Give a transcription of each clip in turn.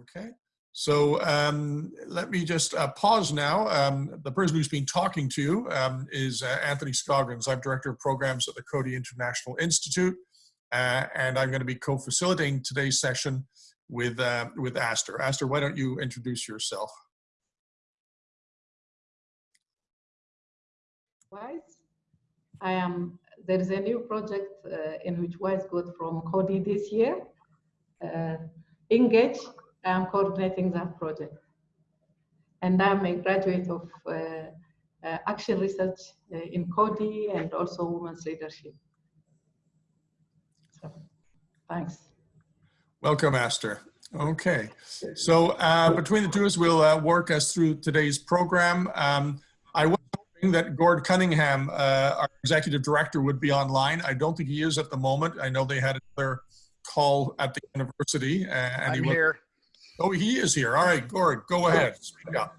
Okay, so um, let me just uh, pause now. Um, the person who's been talking to you um, is uh, Anthony Scoggins. I'm Director of Programs at the Coady International Institute, uh, and I'm going to be co-facilitating today's session with, uh, with Aster. Aster, why don't you introduce yourself? WISE. I am, there is a new project uh, in which WISE got from Coady this year. Uh, Engage I am coordinating that project. And I'm a graduate of uh, uh, action research uh, in Coady and also women's leadership. So, thanks. Welcome, Aster. Okay, so uh, between the two of us, we'll uh, work us through today's program. Um, I was hoping that Gord Cunningham, uh, our executive director, would be online. I don't think he is at the moment. I know they had another call at the university. and I'm he here. Oh, he is here. All right, Gord, go ahead. Speak up.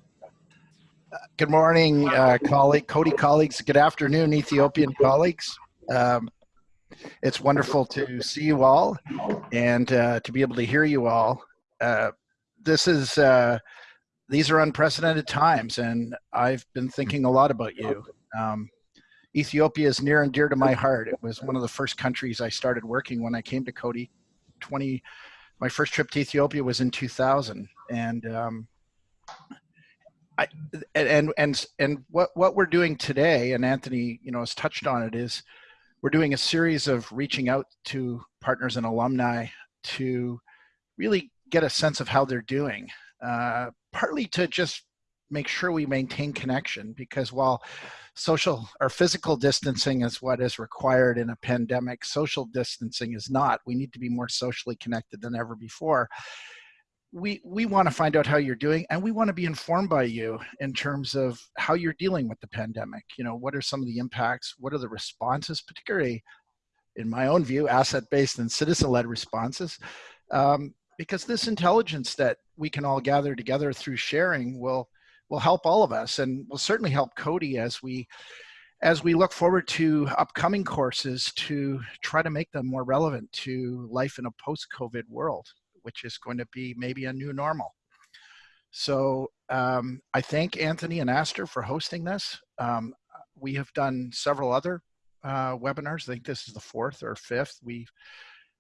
Good morning, uh, colleague, Coady colleagues. Good afternoon, Ethiopian colleagues. Um, it's wonderful to see you all and uh, to be able to hear you all. Uh, this is, uh, these are unprecedented times and I've been thinking a lot about you. Um, Ethiopia is near and dear to my heart. It was one of the first countries I started working when I came to Coady 20, my first trip to Ethiopia was in 2000, and um, I and and and what what we're doing today, and Anthony, you know, has touched on it, is we're doing a series of reaching out to partners and alumni to really get a sense of how they're doing, uh, partly to just make sure we maintain connection because while social or physical distancing is what is required in a pandemic. Social distancing is not. We need to be more socially connected than ever before. We, we want to find out how you're doing and we want to be informed by you in terms of how you're dealing with the pandemic. You know, what are some of the impacts? What are the responses, particularly in my own view, asset-based and citizen-led responses? Um, because this intelligence that we can all gather together through sharing will will help all of us and will certainly help Coady as we as we look forward to upcoming courses to try to make them more relevant to life in a post-COVID world, which is going to be maybe a new normal. So um, I thank Anthony and Aster for hosting this. Um, we have done several other uh, webinars. I think this is the fourth or fifth. We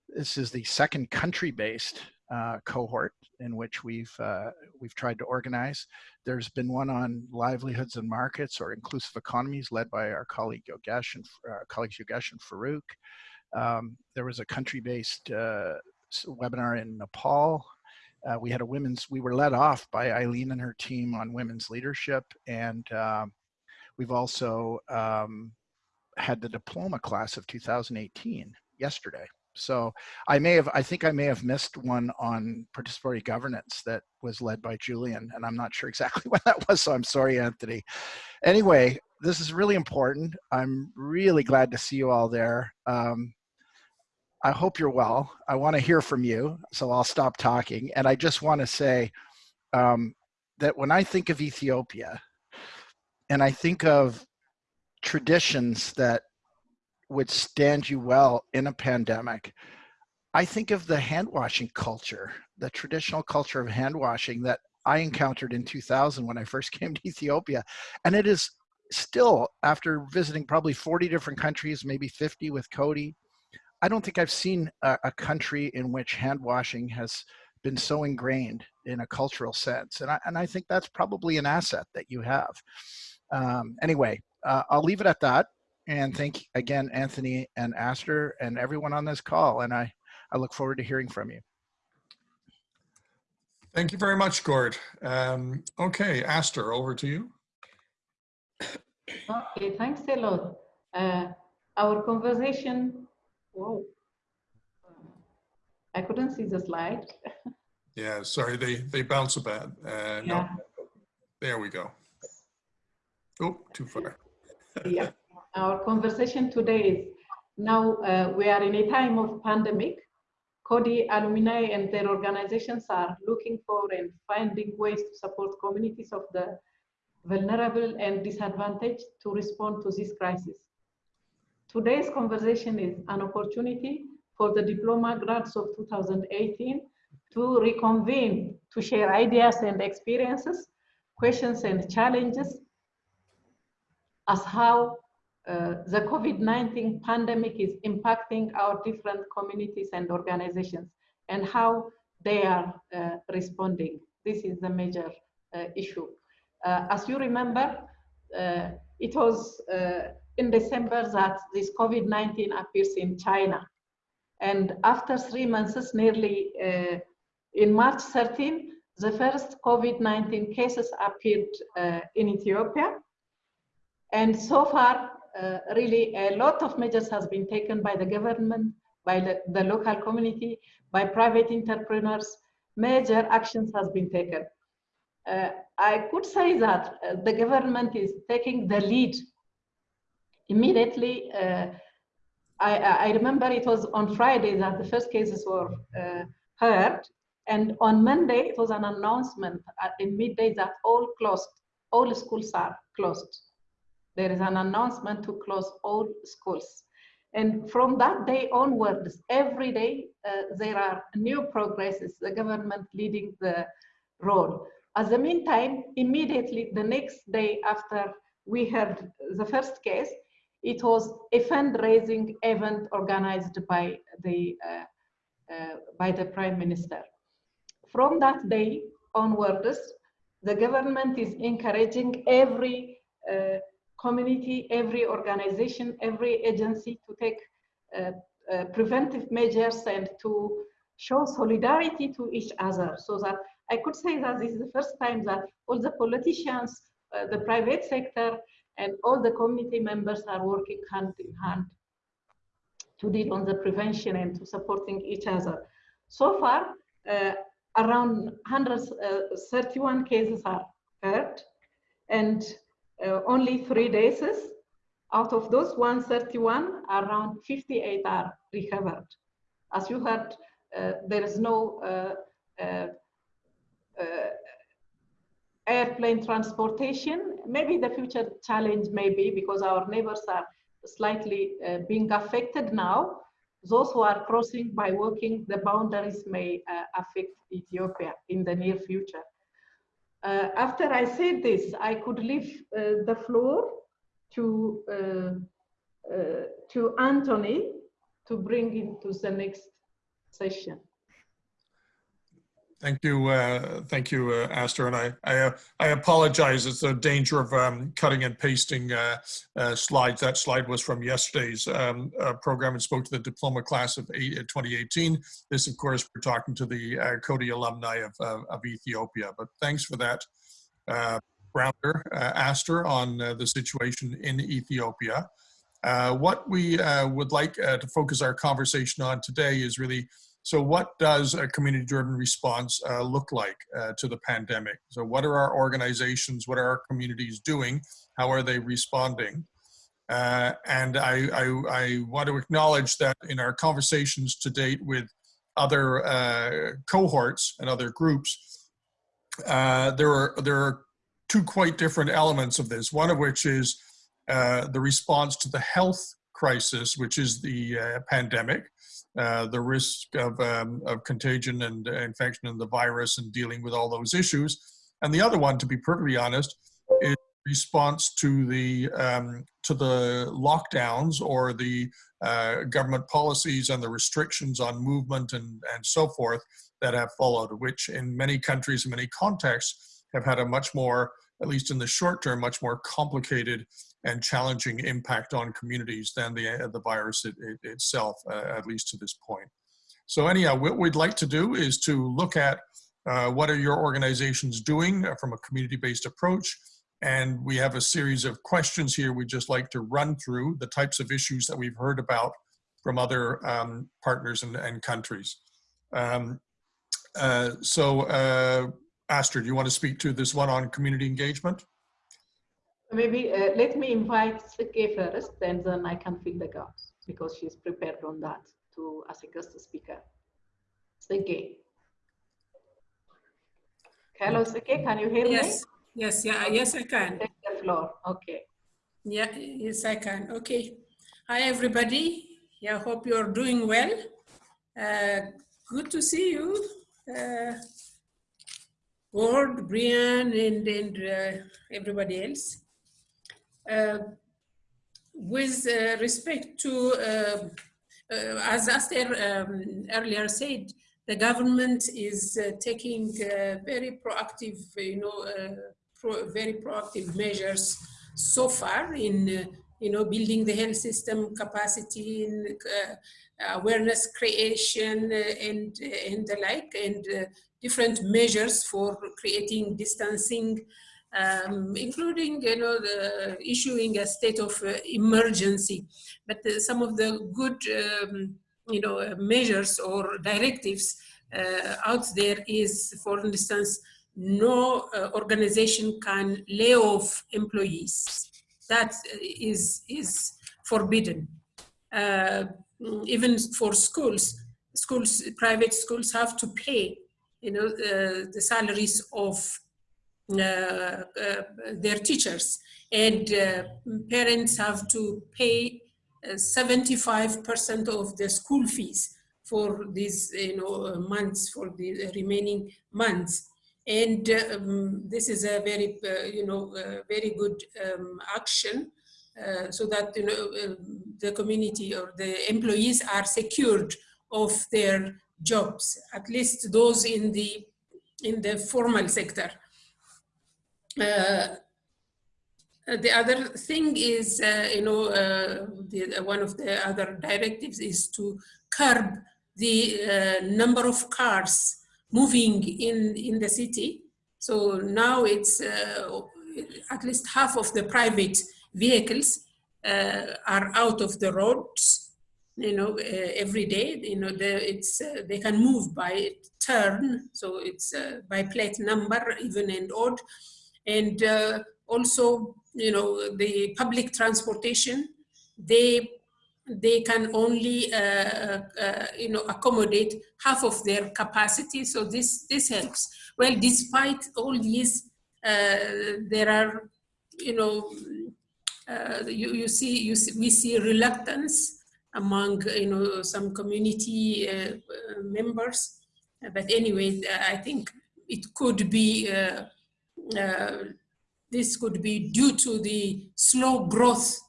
this is the second country-based uh, cohort in which we've uh, we've tried to organize. There's been one on livelihoods and markets or inclusive economies led by our colleague Yogesh and uh, colleagues Yogesh and Farouk. Um, there was a country-based uh, webinar in Nepal. Uh, we had a women's, we were led off by Eileen and her team on women's leadership. And um, we've also um, had the diploma class of 2018 yesterday. So I may have, I think I may have missed one on participatory governance that was led by Julian, and I'm not sure exactly when that was, so I'm sorry, Anthony. Anyway, this is really important. I'm really glad to see you all there. Um, I hope you're well. I want to hear from you, so I'll stop talking. And I just want to say um, that when I think of Ethiopia, and I think of traditions that would stand you well in a pandemic. I think of the hand washing culture, the traditional culture of hand washing that I encountered in 2000 when I first came to Ethiopia. And it is still, after visiting probably 40 different countries, maybe 50 with Coady, I don't think I've seen a, a country in which hand washing has been so ingrained in a cultural sense. And I, and I think that's probably an asset that you have. Um, anyway, uh, I'll leave it at that. And thank again, Anthony and Aster and everyone on this call. And I, I look forward to hearing from you. Thank you very much, Gord. Um, okay, Aster, over to you. Okay, thanks a lot. Uh, our conversation, whoa, I couldn't see the slide. yeah, sorry, they, they bounce a bit. Uh, yeah. No, there we go. Oh, too far. yeah our conversation today is now uh, we are in a time of pandemic. Coady alumni and their organizations are looking for and finding ways to support communities of the vulnerable and disadvantaged to respond to this crisis. Today's conversation is an opportunity for the diploma grads of 2018 to reconvene, to share ideas and experiences, questions and challenges, as how uh, the COVID-19 pandemic is impacting our different communities and organizations and how they are uh, responding. This is the major uh, issue. Uh, as you remember, uh, it was in December that this COVID-19 appears in China. And after three months, nearly in March 13, the first COVID-19 cases appeared in Ethiopia. And so far, really a lot of measures has been taken by the government, by the, the local community, by private entrepreneurs. Major actions has been taken. Uh, I could say that uh, the government is taking the lead. Immediately, uh, I, I, remember it was on Friday that the first cases were uh, heard, and on Monday it was an announcement at, in midday that all closed, all schools are closed there is an announcement to close all schools. And from that day onwards, every day uh, there are new progresses, the government leading the role. At the meantime, immediately the next day after we heard the first case, it was a fundraising event organized by the, uh, uh, by the Prime Minister. From that day onwards, the government is encouraging every uh, community, every organization, every agency to take uh, uh, preventive measures and to show solidarity to each other so that I could say that this is the first time that all the politicians, uh, the private sector, and all the community members are working hand in hand to deal on the prevention and to supporting each other. So far, uh, around 131 cases are heard, and uh, only three days. Out of those 131, around 58 are recovered. As you heard, uh, there is no uh, uh, uh, airplane transportation. Maybe the future challenge may be because our neighbors are slightly being affected now. Those who are crossing by walking the boundaries may affect Ethiopia in the near future. Uh, after I said this, I could leave uh, the floor to uh, uh, to Anthony to bring it to the next session. Thank you, uh, thank you, uh, Aster. And I, I, uh, I, apologize. It's the danger of um, cutting and pasting uh, uh, slides. That slide was from yesterday's um, uh, program and spoke to the diploma class of eight, 2018. This, of course, we're talking to the Coady alumni of, of Ethiopia. But thanks for that, Rounder, Aster, on the situation in Ethiopia. what we would like to focus our conversation on today is really so what does a community-driven response uh, look like uh, to the pandemic? So what are our organizations, what are our communities doing? How are they responding? Uh, and I, I, I, want to acknowledge that in our conversations to date with other uh, cohorts and other groups, uh, there, are, there are two quite different elements of this, one of which is uh, the response to the health crisis, which is the pandemic, uh, the risk of, um, of contagion and infection and the virus and dealing with all those issues. And the other one, to be perfectly honest, is response to the um, to the lockdowns or the uh, government policies and the restrictions on movement and, and so forth that have followed, which in many countries, in many contexts, have had a much more, at least in the short term, much more complicated and challenging impact on communities than the, uh, the virus it, it, itself, uh, at least to this point. So anyhow, what we'd like to do is to look at uh, what are your organizations doing uh, from a community-based approach, and we have a series of questions here we'd just like to run through the types of issues that we've heard about from other um, partners and, and countries. Um, uh, so, uh, do you want to speak to this one on community engagement? Maybe uh, let me invite Sike first, and then I can fill the gaps because she's prepared on that to as a guest speaker. Sike. Hello, Sike, can you hear yes. me? Yes, yeah, yes, I can. Take the floor. Okay. Yeah, yes, I can. Okay. Hi, everybody. Yeah, hope you're doing well. Uh, good to see you, uh, Ward, Brian, and, and uh, everybody else. Uh, with uh, respect to, uh, uh, as Aster um, earlier said, the government is uh, taking very proactive, you know, pro very proactive measures so far in, you know, building the health system capacity, in, awareness creation, and and the like, and different measures for creating distancing um, including you know the issuing a state of uh, emergency. But uh, some of the good um, you know uh, measures or directives uh, out there is, for instance, no uh, organization can lay off employees. That is is forbidden. Uh, even for schools, schools, private schools have to pay you know the salaries of uh, uh, their teachers. And uh, parents have to pay 75% of the school fees for these you know months for the remaining months. And um, this is a very uh, you know uh, very good um, action uh, so that you know the community or the employees are secured of their jobs at least those in the in the formal sector. uh, the other thing is, uh, you know, uh, the, one of the other directives is to curb the number of cars moving in, in the city. So now it's at least half of the private vehicles uh, are out of the roads you know uh, every day. You know the, it's uh, they can move by turn. So it's by plate number even and odd and uh, also, you know, the public transportation, they they can only, uh, uh, you know, accommodate half of their capacity. So this this helps. Well, despite all these, uh, there are, you know, uh, you you see you see, we see reluctance among you know some community uh, members. But anyway, I think it could be uh, Uh, this could be due to the slow growth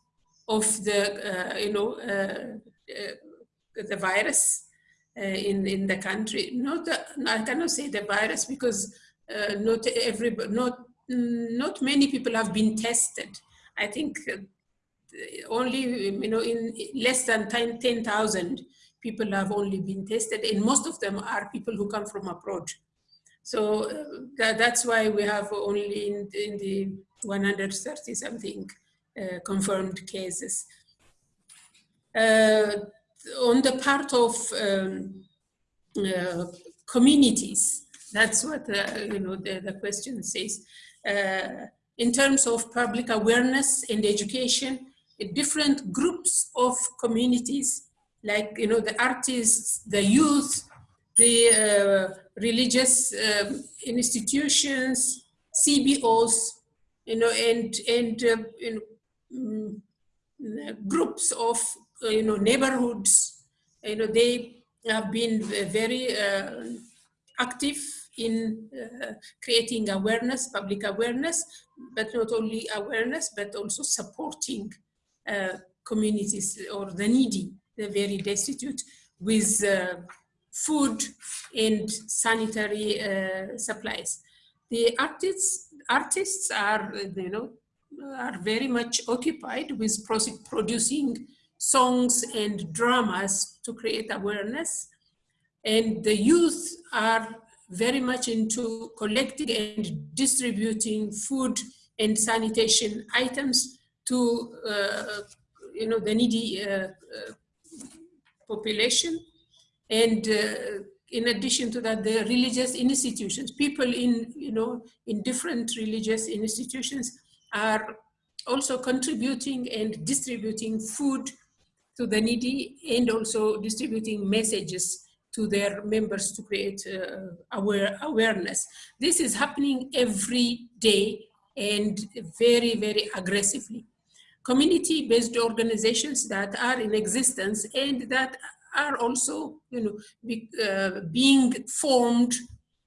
of the, uh, you know, uh, uh the virus uh, in, in the country. Not, I cannot say the virus because not every, not, not many people have been tested. I think only, you know, in less than 10,000 people have only been tested and most of them are people who come from abroad. So uh, that, that's why we have only in, in the 130 something uh, confirmed cases. Uh, on the part of um, communities, that's what you know the, the question says. In terms of public awareness and education, different groups of communities, like you know the artists, the youth, the religious um, institutions, CBOs, you know, and and uh, you know, mm, groups of uh, you know neighborhoods. You know, they have been very uh, active in uh, creating awareness, public awareness, but not only awareness, but also supporting uh, communities or the needy, the very destitute, with uh, food and sanitary uh, supplies. The artists, artists are, you know, are very much occupied with producing songs and dramas to create awareness. And the youth are very much into collecting and distributing food and sanitation items to uh, you know, the needy uh, uh, population. And uh, in addition to that, the religious institutions, people in, you know, in different religious institutions are also contributing and distributing food to the needy and also distributing messages to their members to create uh, aware, awareness. This is happening every day and very, very aggressively. Community-based organizations that are in existence and that are also, you know, be, uh, being formed,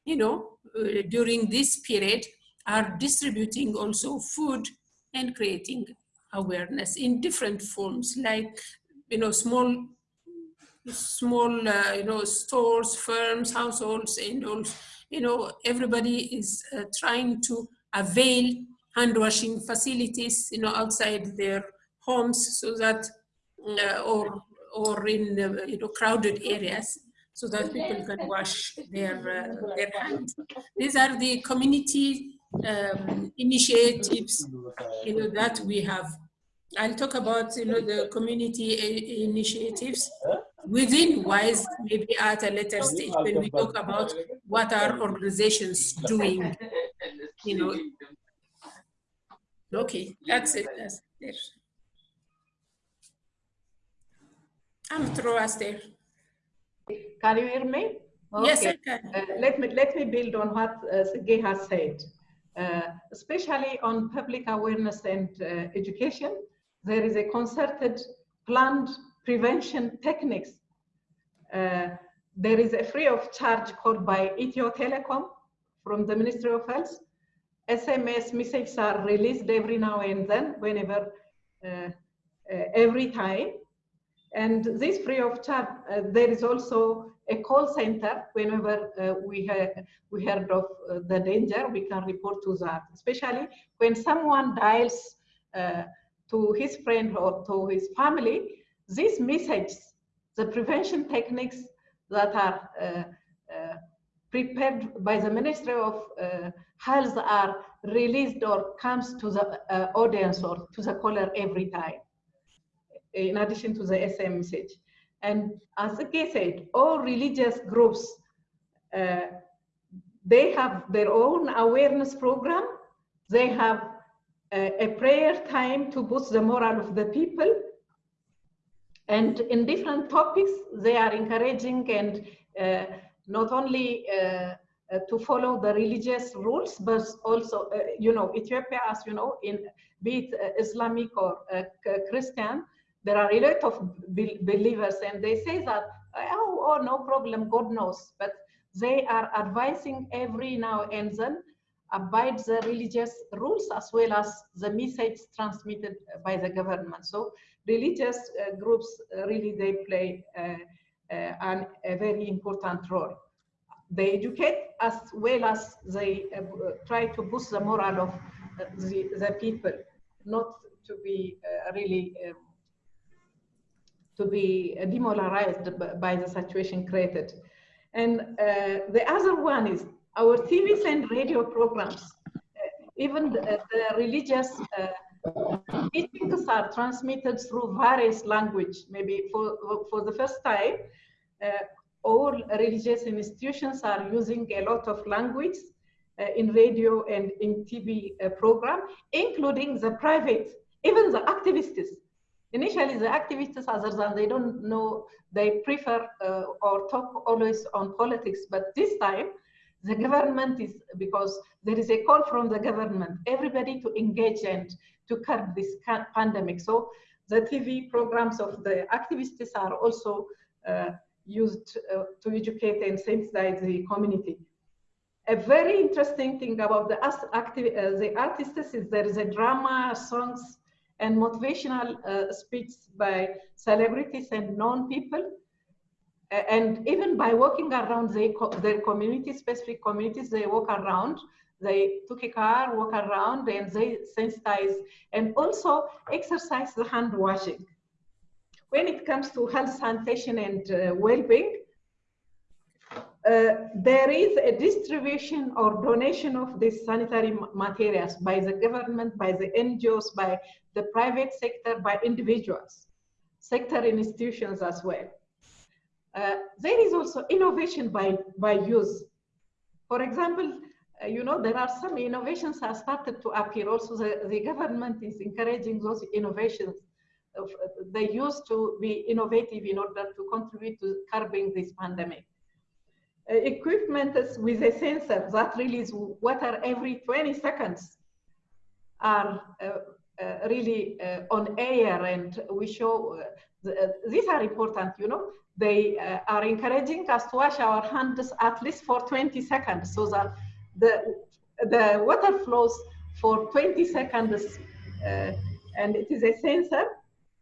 you know, uh, during this period are distributing also food and creating awareness in different forms, like, you know, small, small, uh, you know, stores, firms, households, and also, you know, everybody is uh, trying to avail hand washing facilities, you know, outside their homes so that, uh, or, or in, uh, you know, crowded areas so that people can wash their, uh, their hands. These are the community um, initiatives, you know, that we have. I'll talk about, you know, the community initiatives within WISE, maybe at a later stage when we talk about what are organizations doing, you know. Okay, that's it. That's it. I'm through, Aster. Can you hear me? Okay. Yes, I can. Uh, let me let me build on what uh, has said, uh, especially on public awareness and uh, education. There is a concerted, planned prevention techniques. Uh, there is a free of charge called by Ethio Telecom from the Ministry of Health. SMS messages are released every now and then, whenever, uh, every time and this free of charge, uh, there is also a call center. Whenever uh, we, we heard of uh, the danger, we can report to that, especially when someone dials uh, to his friend or to his family, these messages, the prevention techniques that are uh, uh, prepared by the Ministry of Health are released or comes to the audience or to the caller every time in addition to the SM message. And as Ike said, all religious groups, uh, they have their own awareness program. They have a, a prayer time to boost the morale of the people. And in different topics, they are encouraging and uh, not only uh, uh, to follow the religious rules, but also, uh, you know, Ethiopia, as you know, in be it uh, Islamic or uh, Christian, there are a lot of believers and they say that, oh, oh, no problem, God knows. But they are advising every now and then abide the religious rules as well as the message transmitted by the government. So religious uh, groups uh, really, they play uh, uh an, a very important role. They educate as well as they uh, try to boost the morale of uh, the, the people, not to be really um, to be demoralized by the situation created. And uh, the other one is our TV and radio programs. Uh, even the, the religious uh, teachings are transmitted through various language. Maybe for, for the first time, uh, all religious institutions are using a lot of language uh, in radio and in TV uh, program, including the private, even the activists Initially, the activists, other than they don't know, they prefer uh, or talk always on politics. But this time, the government is, because there is a call from the government, everybody to engage and to curb this pandemic. So the TV programs of the activists are also uh, used uh, to educate and sensitize the community. A very interesting thing about the, uh, the artists is there is a drama, songs, and motivational uh, speech by celebrities and known people. And even by walking around they, their community, specific communities, they walk around, they took a car, walk around, and they sensitize and also exercise the hand washing. When it comes to health, sanitation, and uh, well-being, uh, there is a distribution or donation of these sanitary materials by the government, by the NGOs, by the private sector, by individuals, sector institutions as well. Uh, there is also innovation by, by use. For example, uh, you know, there are some innovations have started to appear. Also, the, the government is encouraging those innovations. Of, uh, they used to be innovative in order to contribute to curbing this pandemic. Uh, equipment with a sensor that releases water every 20 seconds are uh, uh, really uh, on air and we show uh, the, these are important, you know. They uh, are encouraging us to wash our hands at least for 20 seconds so that the, the water flows for 20 seconds uh, and it is a sensor.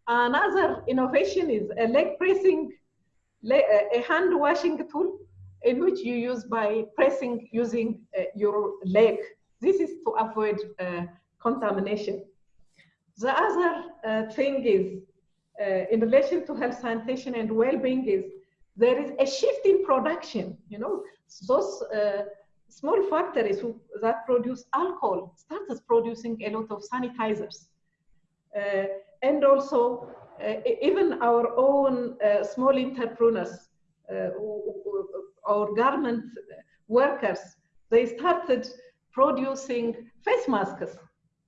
Another innovation is a leg pressing, a hand washing tool in which you use by pressing using uh, your leg. This is to avoid uh, contamination. The other uh, thing is, uh, in relation to health sanitation and well-being is, there is a shift in production, you know, those uh, small factories who, that produce alcohol started producing a lot of sanitizers. Uh, and also, even our own small entrepreneurs our garment workers, they started producing face masks,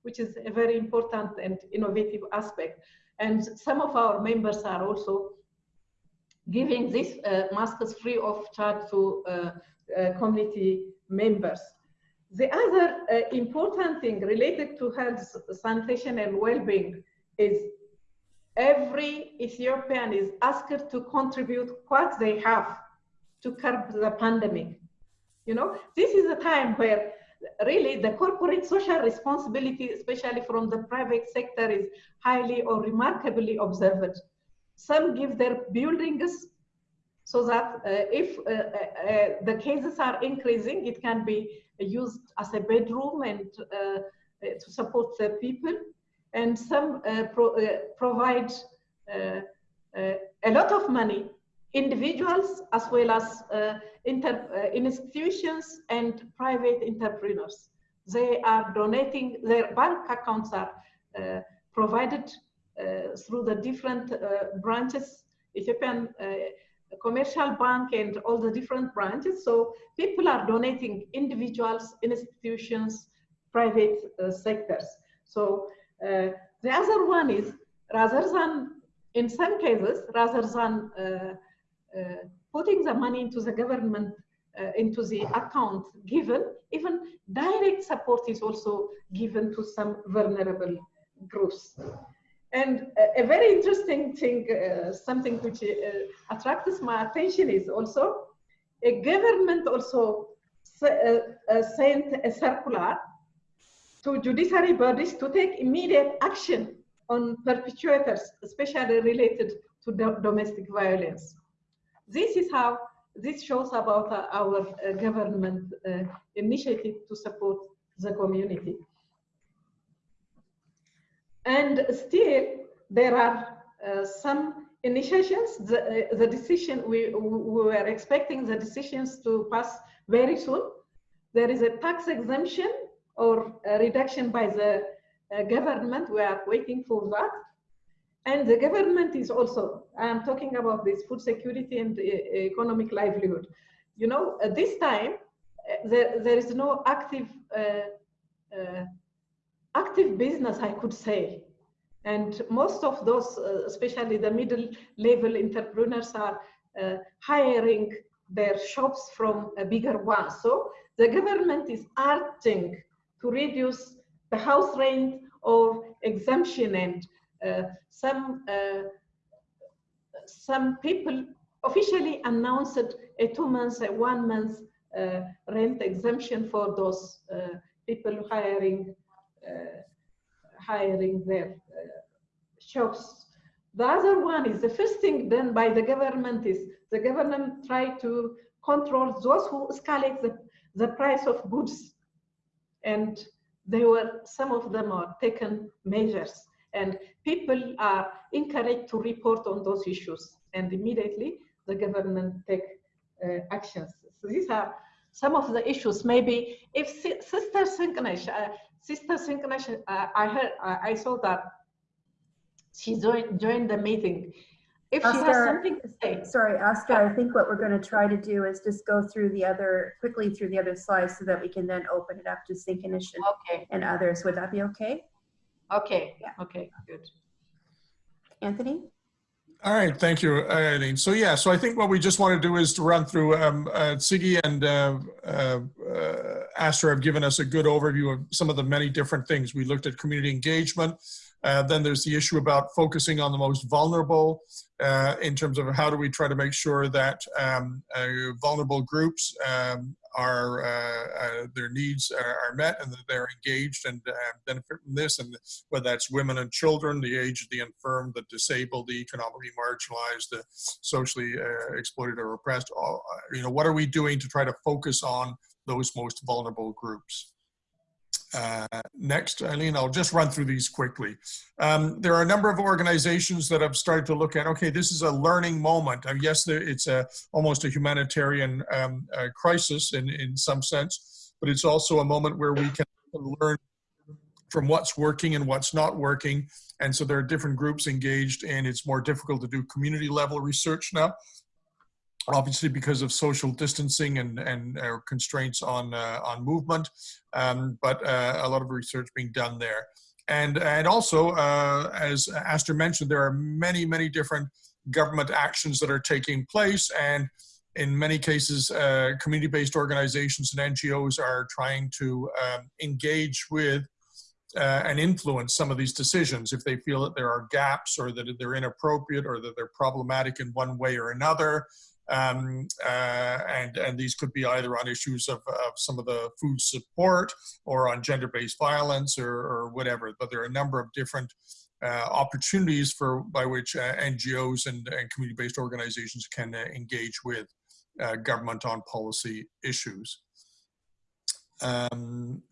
which is a very important and innovative aspect. And some of our members are also giving these uh, masks free of charge to uh, uh, community members. The other uh, important thing related to health, sanitation, and well-being is every Ethiopian is asked to contribute what they have to curb the pandemic. You know, this is a time where really the corporate social responsibility, especially from the private sector, is highly or remarkably observed. Some give their buildings so that uh, if uh, uh, uh the cases are increasing, it can be used as a bedroom and uh, to support the people. And some uh, pro provide a lot of money individuals as well as uh, inter, uh, institutions and private entrepreneurs. They are donating, their bank accounts are uh, provided uh, through the different uh, branches, Ethiopian uh, Commercial Bank and all the different branches. So people are donating individuals, institutions, private sectors. So the other one is rather than, in some cases, rather than putting the money into the government, uh, into the account given, even direct support is also given to some vulnerable groups. And a, a very interesting thing, uh, something which uh, attracts my attention is also a government also uh, uh, sent a circular to judiciary bodies to take immediate action on perpetrators, especially related to do domestic violence. This is how this shows about uh, our uh, government uh, initiative to support the community. And still, there are uh, some initiations. The, uh, the decision, we, we were expecting the decisions to pass very soon. There is a tax exemption or reduction by the government. We are waiting for that. And the government is also, I'm talking about this food security and uh, economic livelihood. You know, at this time, uh, there, there is no active, uh, uh, active business, I could say. And most of those, uh, especially the middle level entrepreneurs are uh, hiring their shops from a bigger one. So the government is urging to reduce the house rent or exemption and some uh, some people officially announced a two months, a one month uh, rent exemption for those people hiring hiring their shops. The other one is the first thing done by the government is the government try to control those who escalate the, the price of goods. And there were, some of them are taken measures and people are encouraged to report on those issues and immediately the government take uh, actions. So these are some of the issues. Maybe if Sister Synchronish, uh, Sister Synchronish, uh, I heard, uh, I saw that she joined, joined the meeting. If Oscar, she has something to say. Sorry, Oscar, I think what we're going to try to do is just go through the other, quickly through the other slides so that we can then open it up to and, okay. and others. Would that be okay? Okay, yeah. okay, good. Anthony? All right, thank you, Eileen. So yeah, so I think what we just want to do is to run through, um, uh, Siggy and uh, uh, uh, Aster have given us a good overview of some of the many different things. We looked at community engagement, Uh, then there's the issue about focusing on the most vulnerable uh, in terms of how do we try to make sure that um, uh, vulnerable groups um, are uh, uh, their needs are, are, met and that they're engaged and uh, benefit from this. And whether that's women and children the aged the infirm the disabled the economically marginalized the socially exploited or oppressed all, you know what are we doing to try to focus on those most vulnerable groups uh, next, Eileen, I'll just run through these quickly. Um, there are a number of organizations that have started to look at, okay, this is a learning moment. Uh, yes, it's a, almost a humanitarian um, uh, crisis in, in some sense, but it's also a moment where we can learn from what's working and what's not working. And so there are different groups engaged and it's more difficult to do community level research now obviously because of social distancing and, and uh, constraints on, uh, on movement, um, but uh, a lot of research being done there. And, and also, uh, as Aster mentioned, there are many, many different government actions that are taking place and in many cases, uh, community-based organizations and NGOs are trying to um, engage with uh, and influence some of these decisions if they feel that there are gaps or that they're inappropriate or that they're problematic in one way or another um, uh, and, and these could be either on issues of, of some of the food support or on gender-based violence or, or whatever, but there are a number of different uh, opportunities for by which uh, NGOs and, and community-based organizations can uh, engage with uh, government on policy issues. Um,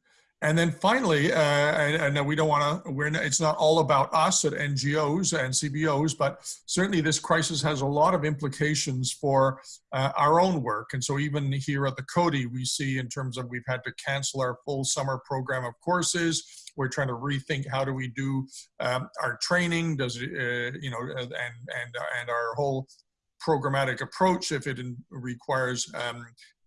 and then finally, uh, and, and, we don't want to, we're not, it's not all about us at NGOs and CBOs, but certainly this crisis has a lot of implications for uh, our own work. And so even here at the Coady, we see in terms of we've had to cancel our full summer program of courses. We're trying to rethink how do we do um, our training, does it, uh, you know, and, and, and our whole programmatic approach if it requires um,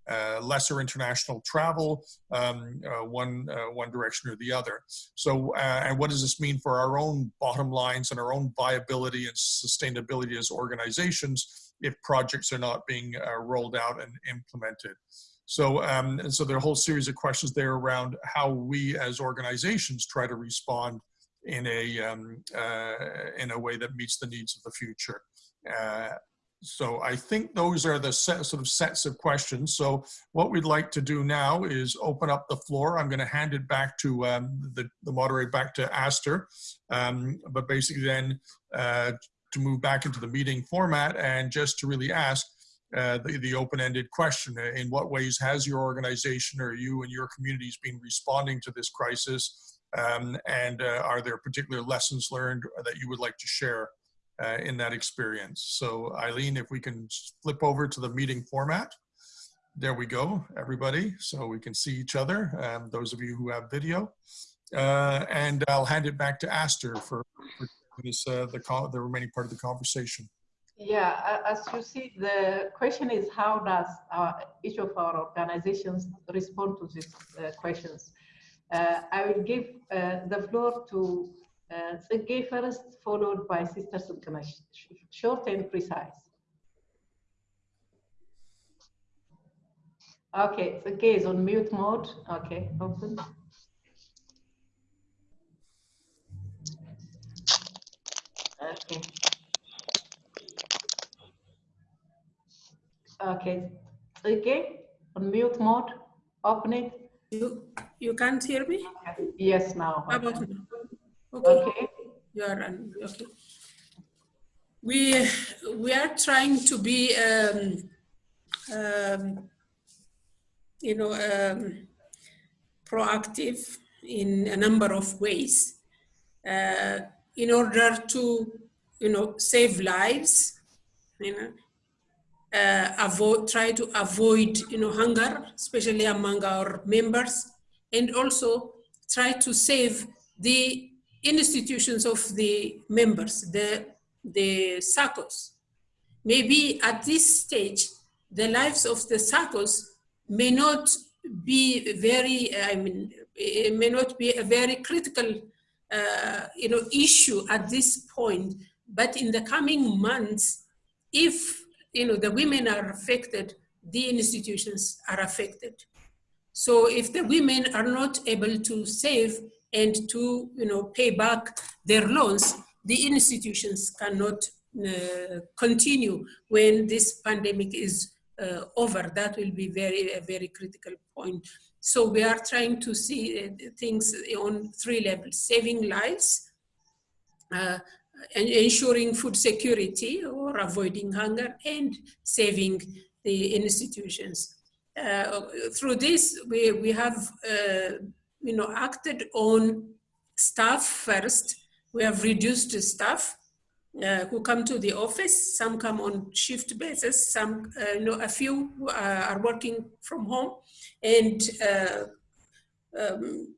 uh, lesser international travel, um, uh, one, uh, one direction or the other. So, uh, and what does this mean for our own bottom lines and our own viability and sustainability as organizations if projects are not being uh, rolled out and implemented? So, um, and so there are a whole series of questions there around how we as organizations try to respond in a, um, in a way that meets the needs of the future so I think those are the set, sort of sets of questions. So what we'd like to do now is open up the floor. I'm going to hand it back to um, the, the moderator, back to Aster, um, but basically then uh, to move back into the meeting format and just to really ask uh, the, the open-ended question, in what ways has your organization or you and your communities been responding to this crisis? Um, and uh, are there particular lessons learned that you would like to share? Uh, in that experience. So Eileen, if we can flip over to the meeting format. There we go, everybody. So we can see each other, um, those of you who have video. Uh, and I'll hand it back to Aster for, for this, uh, the, the remaining part of the conversation. Yeah, as you see, the question is how does our, each of our organizations respond to these uh, questions? Uh, I will give uh, the floor to uh, first, followed by Sister Sukana, short and precise. Okay, Tsegay is on mute mode. Okay, open. Okay. Okay, on mute mode, open it. You, you can't hear me? Yes, now. How about now? Okay. okay. You are on. Okay. We we are trying to be, um, um, you know, um, proactive in a number of ways uh, in order to, you know, save lives. You know, uh, avoid try to avoid, you know, hunger, especially among our members, and also try to save the institutions of the members, the, the SACCOs. Maybe at this stage, the lives of the SACCOs may not be very, I mean, it may not be a very critical uh, you know, issue at this point, but in the coming months, if you know, the women are affected, the institutions are affected. So if the women are not able to save and to you know, pay back their loans, the institutions cannot uh, continue when this pandemic is uh, over. That will be very, a very critical point. So we are trying to see uh, things on three levels, saving lives, uh, ensuring food security or avoiding hunger, and saving the institutions. Uh, through this, we, we have uh, you know, acted on staff first. We have reduced staff uh, who come to the office. Some come on shift basis. Some, uh, you know, a few uh, are working from home, and uh, um,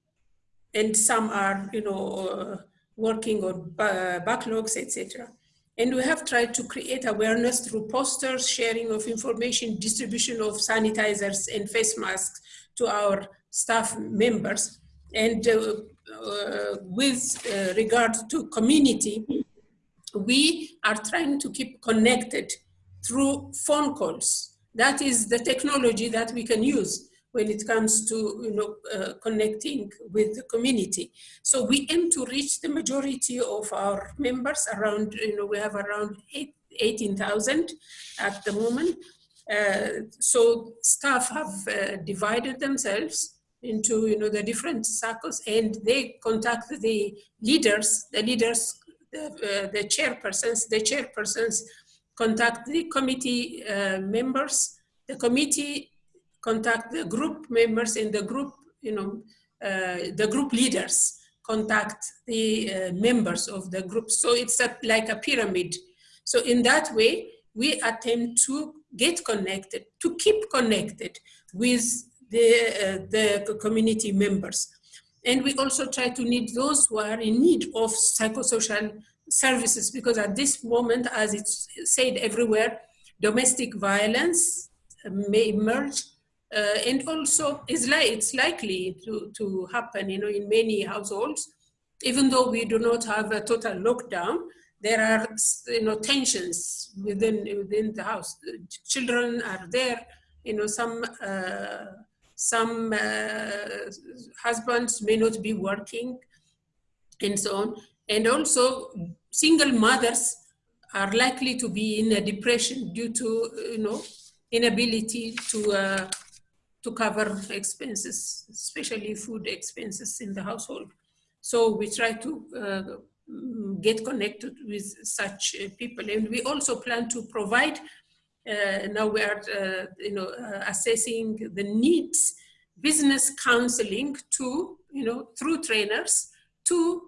and some are, you know, uh, working on backlogs, etc. And we have tried to create awareness through posters, sharing of information, distribution of sanitizers and face masks to our staff members. And uh, uh, with uh, regard to community, we are trying to keep connected through phone calls. That is the technology that we can use when it comes to you know, uh, connecting with the community. So we aim to reach the majority of our members around, you know, we have around 18,000 at the moment. Uh, so staff have uh, divided themselves into you know the different circles and they contact the leaders the leaders the, uh, the chairpersons, the chairpersons contact the committee uh, members, the committee contact the group members and the group, you know, uh, the group leaders contact the uh, members of the group. So it's a, like a pyramid. So in that way, we attempt to get connected, to keep connected with the, uh, the community members. And we also try to need those who are in need of psychosocial services because at this moment, as it's said everywhere, domestic violence may emerge uh, and also is li it's likely to, to happen you know, in many households. Even though we do not have a total lockdown, there are you know, tensions within, within the house. Children are there, you know, some uh, some uh, husbands may not be working and so on. And also single mothers are likely to be in a depression due to, you know, inability to, uh, to cover expenses, especially food expenses in the household. So we try to uh, get connected with such uh, people. And we also plan to provide now we are, uh, you know, uh, assessing the needs, business counseling to, you know, through trainers to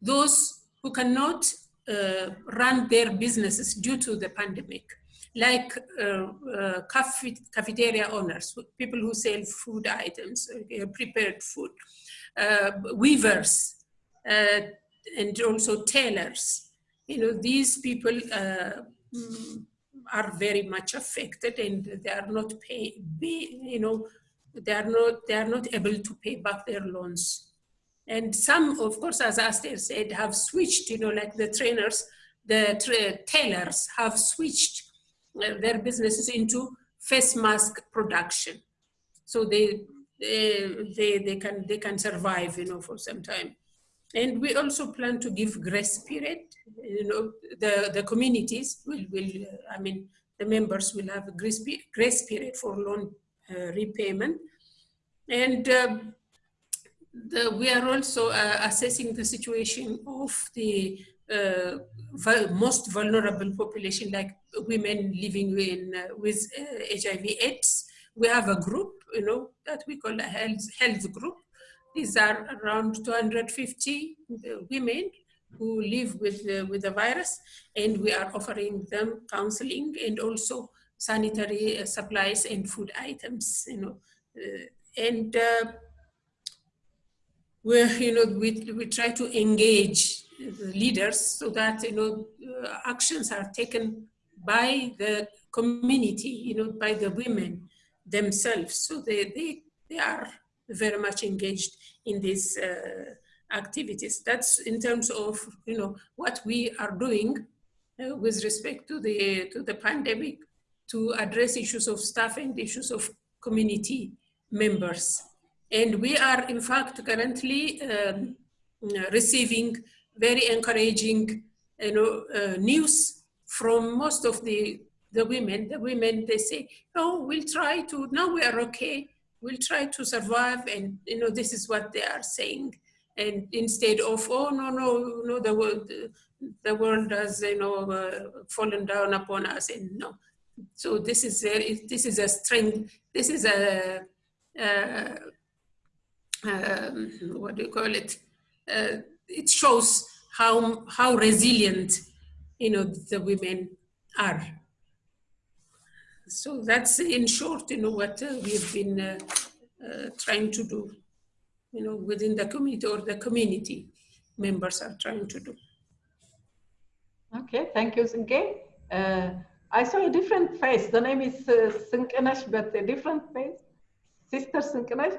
those who cannot uh, run their businesses due to the pandemic, like uh, uh, cafeteria owners, people who sell food items, prepared food, weavers, and also tailors. You know, these people mm, are very much affected and they are not pay, be, you know, they are not, they are not able to pay back their loans. And some, of course, as Aster said, have switched, you know, like the trainers, the tra tailors have switched uh, their businesses into face mask production. So they, they, they, they, can, they can survive, you know, for some time. And we also plan to give grace period you know, the, the communities will, will uh, I mean, the members will have a grace, grace period for loan uh, repayment. And uh, the, we are also uh, assessing the situation of the uh, most vulnerable population, like women living in, uh, with HIV AIDS. We have a group, you know, that we call a health, health group. These are around 250 women who live with the, with the virus and we are offering them counseling and also sanitary uh, supplies and food items you know uh, and uh, we you know we, we try to engage the leaders so that you know uh, actions are taken by the community you know by the women themselves. So they they, they are very much engaged in these uh, activities. That's in terms of you know what we are doing uh, with respect to the to the pandemic to address issues of staff and issues of community members. And we are in fact currently um, receiving very encouraging you know, uh, news from most of the, the women. The women, they say, no, we'll try to, now we are okay. We'll try to survive. And, you know, this is what they are saying. And instead of, oh, no, no, no, the world, the world has, you know, uh, fallen down upon us. And no. So this is, a, this is a strength. This is a, uh, um, what do you call it? Uh, it shows how, how resilient, you know, the women are. So that's in short, you know, what uh, we've been uh, uh, trying to do, you know, within the community or the community members are trying to do. Okay, thank you, Sinke. Uh, I saw a different face. The name is uh, Sinkenesh, but a different face. Sister Sinkenesh,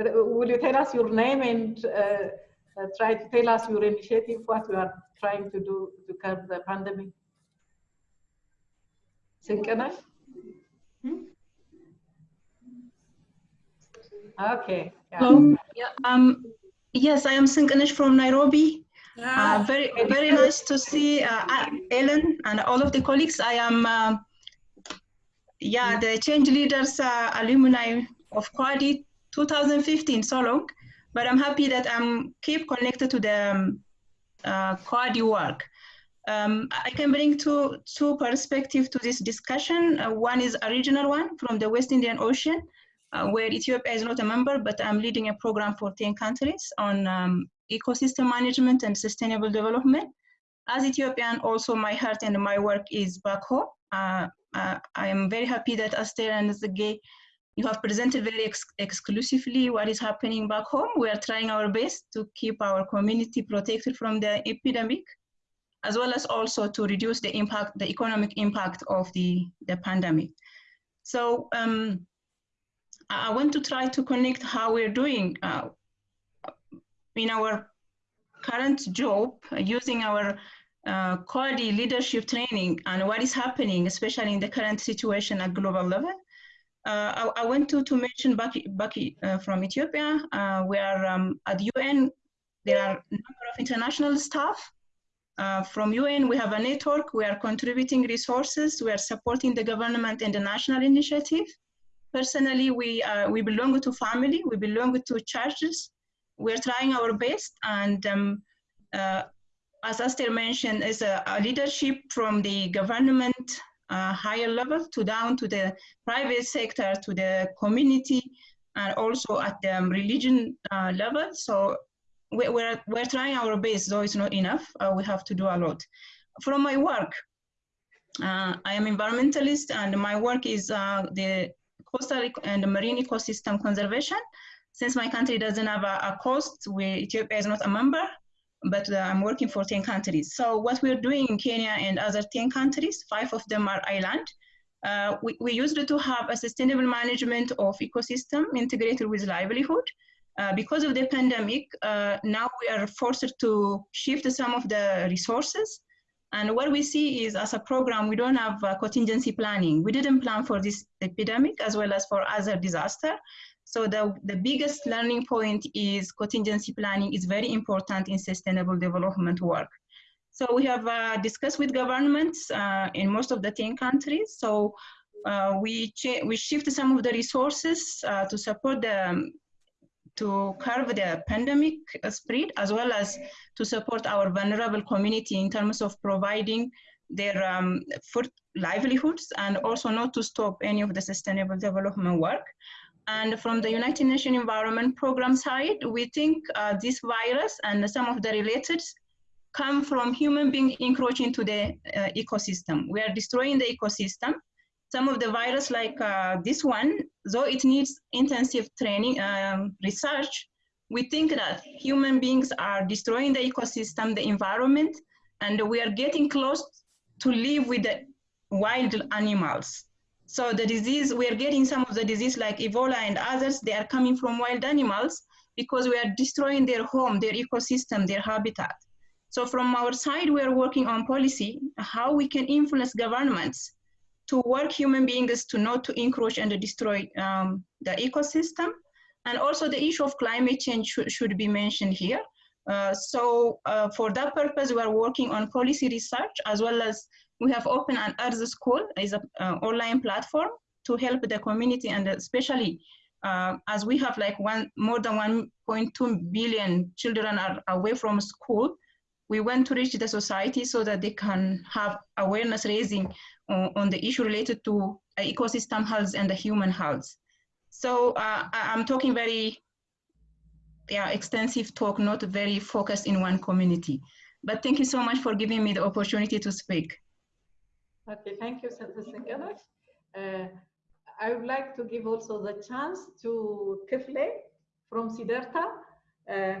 uh, will you tell us your name and uh, try to tell us your initiative, what you are trying to do to curb the pandemic. Sinkenesh? Hmm? Okay. Yeah. Hello. Yeah, um, yes, I am Sinkenesh from Nairobi. Uh, very, very nice to see uh, Ellen and all of the colleagues. I am, uh, yeah, the change leaders uh, alumni of Coady 2015, so long but I'm happy that I'm keep connected to the um, uh, Coady work. Um, I can bring two, two perspectives to this discussion. Uh, one is a regional one from the West Indian Ocean, uh, where Ethiopia is not a member, but I'm leading a program for 10 countries on um, ecosystem management and sustainable development. As Ethiopian, also my heart and my work is back home. Uh, uh, I am very happy that Aster and Zage you have presented very ex exclusively what is happening back home. We are trying our best to keep our community protected from the epidemic, as well as also to reduce the impact, the economic impact of the, the pandemic. So um, I want to try to connect how we're doing uh, in our current job using our uh, leadership training and what is happening, especially in the current situation at global level. Uh, I, I, want to, to mention Baki, Baki uh, from Ethiopia, uh, where um, at the UN there are a number of international staff. Uh, from UN, we have a network. We are contributing resources. We are supporting the government and the national initiative. Personally, we, uh, we belong to family. We belong to churches. We're trying our best. And um, uh, as Aster mentioned, is a, a leadership from the government uh, higher level to down to the private sector, to the community, and also at the um, religion uh, level. So we, we're, we're trying our best, though it's not enough. Uh, we have to do a lot. From my work, uh, I am environmentalist and my work is uh, the coastal and marine ecosystem conservation. Since my country doesn't have a, a coast, we, Ethiopia is not a member, but uh, I'm working for 10 countries. So what we're doing in Kenya and other 10 countries, five of them are island. Uh, we, we used to have a sustainable management of ecosystem integrated with livelihood. Uh, because of the pandemic, uh, now we are forced to shift some of the resources. And what we see is as a program, we don't have uh, contingency planning. We didn't plan for this epidemic as well as for other disaster. So the, the biggest learning point is contingency planning is very important in sustainable development work. So we have uh, discussed with governments uh, in most of the 10 countries. So we, we shift some of the resources to support the, um, to curb the pandemic spread, as well as to support our vulnerable community in terms of providing their um, food livelihoods and also not to stop any of the sustainable development work. And from the United Nations Environment Program side, we think uh, this virus and some of the related come from human being encroaching to the uh, ecosystem. We are destroying the ecosystem. Some of the virus like uh, this one, though it needs intensive training, um, research, we think that human beings are destroying the ecosystem, the environment, and we are getting close to live with the wild animals. So the disease, we are getting some of the disease like Ebola and others, they are coming from wild animals because we are destroying their home, their ecosystem, their habitat. So from our side, we are working on policy, how we can influence governments to work human beings to not to encroach and destroy um, the ecosystem. And also the issue of climate change should, should be mentioned here. Uh, so uh, for that purpose, we are working on policy research as well as we have opened an Earth School is an uh, online platform to help the community and especially uh, as we have like one more than 1.2 billion children are away from school, we want to reach the society so that they can have awareness raising on, on the issue related to ecosystem health and the human health. So uh, I'm talking very yeah, extensive talk, not very focused in one community. But thank you so much for giving me the opportunity to speak. Okay, thank you, Senator. Uh, I would like to give also the chance to Kifle from Siddhartha. Uh,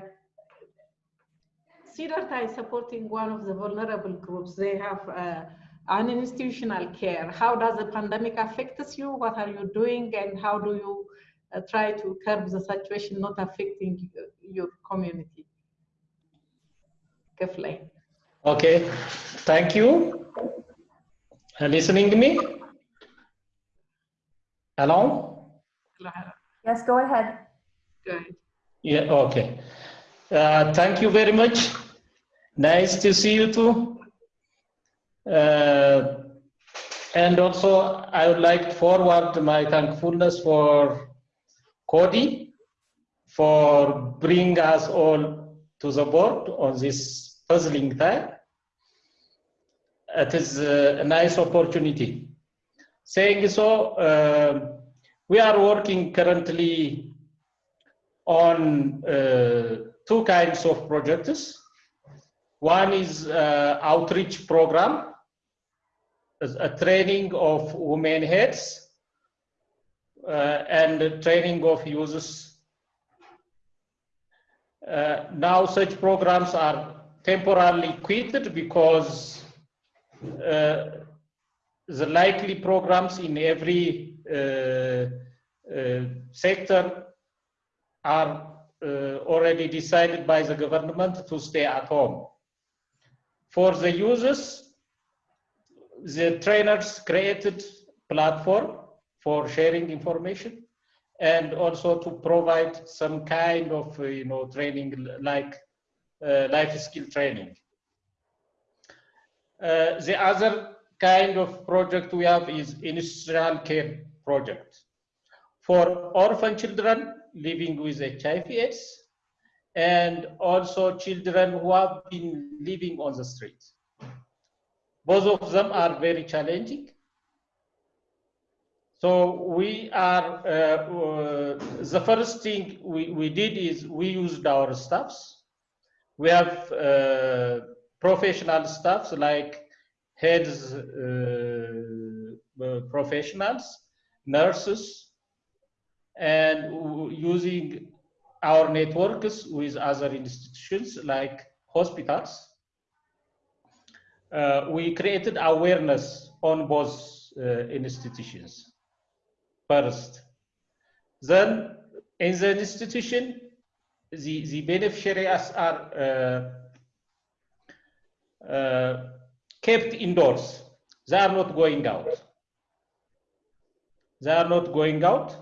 Siddhartha is supporting one of the vulnerable groups. They have uh, an institutional care. How does the pandemic affect you? What are you doing? And how do you uh, try to curb the situation not affecting your community? Kifle. Okay, thank you. Uh, listening to me? Hello? Yes, go ahead. Go ahead. Yeah, okay. Uh, thank you very much. Nice to see you too. Uh, and also, I would like to forward my thankfulness for Coady for bringing us all to the board on this puzzling time. It is a nice opportunity. Saying so, uh, we are working currently on uh, two kinds of projects. One is uh, outreach program, a training of women heads uh, and training of users. Uh, now such programs are temporarily quitted because uh, the likely programs in every uh, uh, sector are already decided by the government to stay at home. For the users, the trainers created platform for sharing information and also to provide some kind of you know training like uh, life skill training. Uh, the other kind of project we have is industrial care project for orphan children living with HIV AIDS and also children who have been living on the streets. Both of them are very challenging. So we are, uh, uh, the first thing we, we did is we used our staffs. We have uh, professional staffs like heads uh, uh, professionals, nurses, and using our networks with other institutions like hospitals. Uh, we created awareness on both uh, institutions first. Then in the institution, the, the beneficiaries are uh, uh, kept indoors. They are not going out. They are not going out.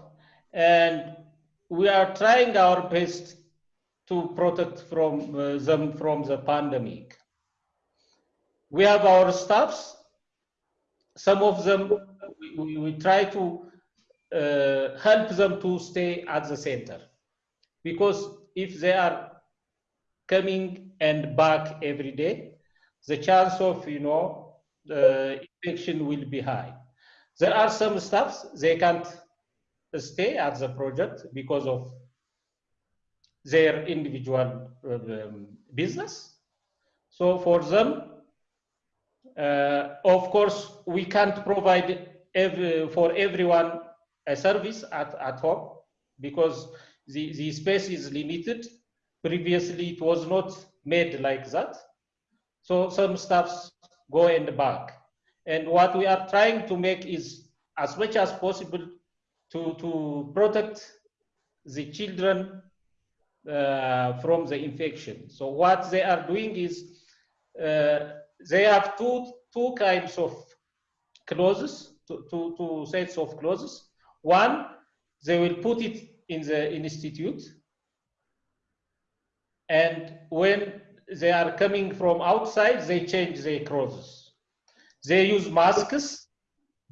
And we are trying our best to protect from uh, them from the pandemic. We have our staffs. Some of them, we, we try to uh, help them to stay at the center. Because if they are coming and back every day, the chance of, you know, infection will be high. There are some staffs, they can't stay at the project because of their individual um, business. So for them, uh, of course, we can't provide every, for everyone a service at, at home because the, the space is limited. Previously, it was not made like that. So some stuffs go the back. And what we are trying to make is as much as possible to, to protect the children uh, from the infection. So what they are doing is uh, they have two, two kinds of clothes, two, two, two sets of clothes. One, they will put it in the institute And when they are coming from outside, they change their clothes. They use masks,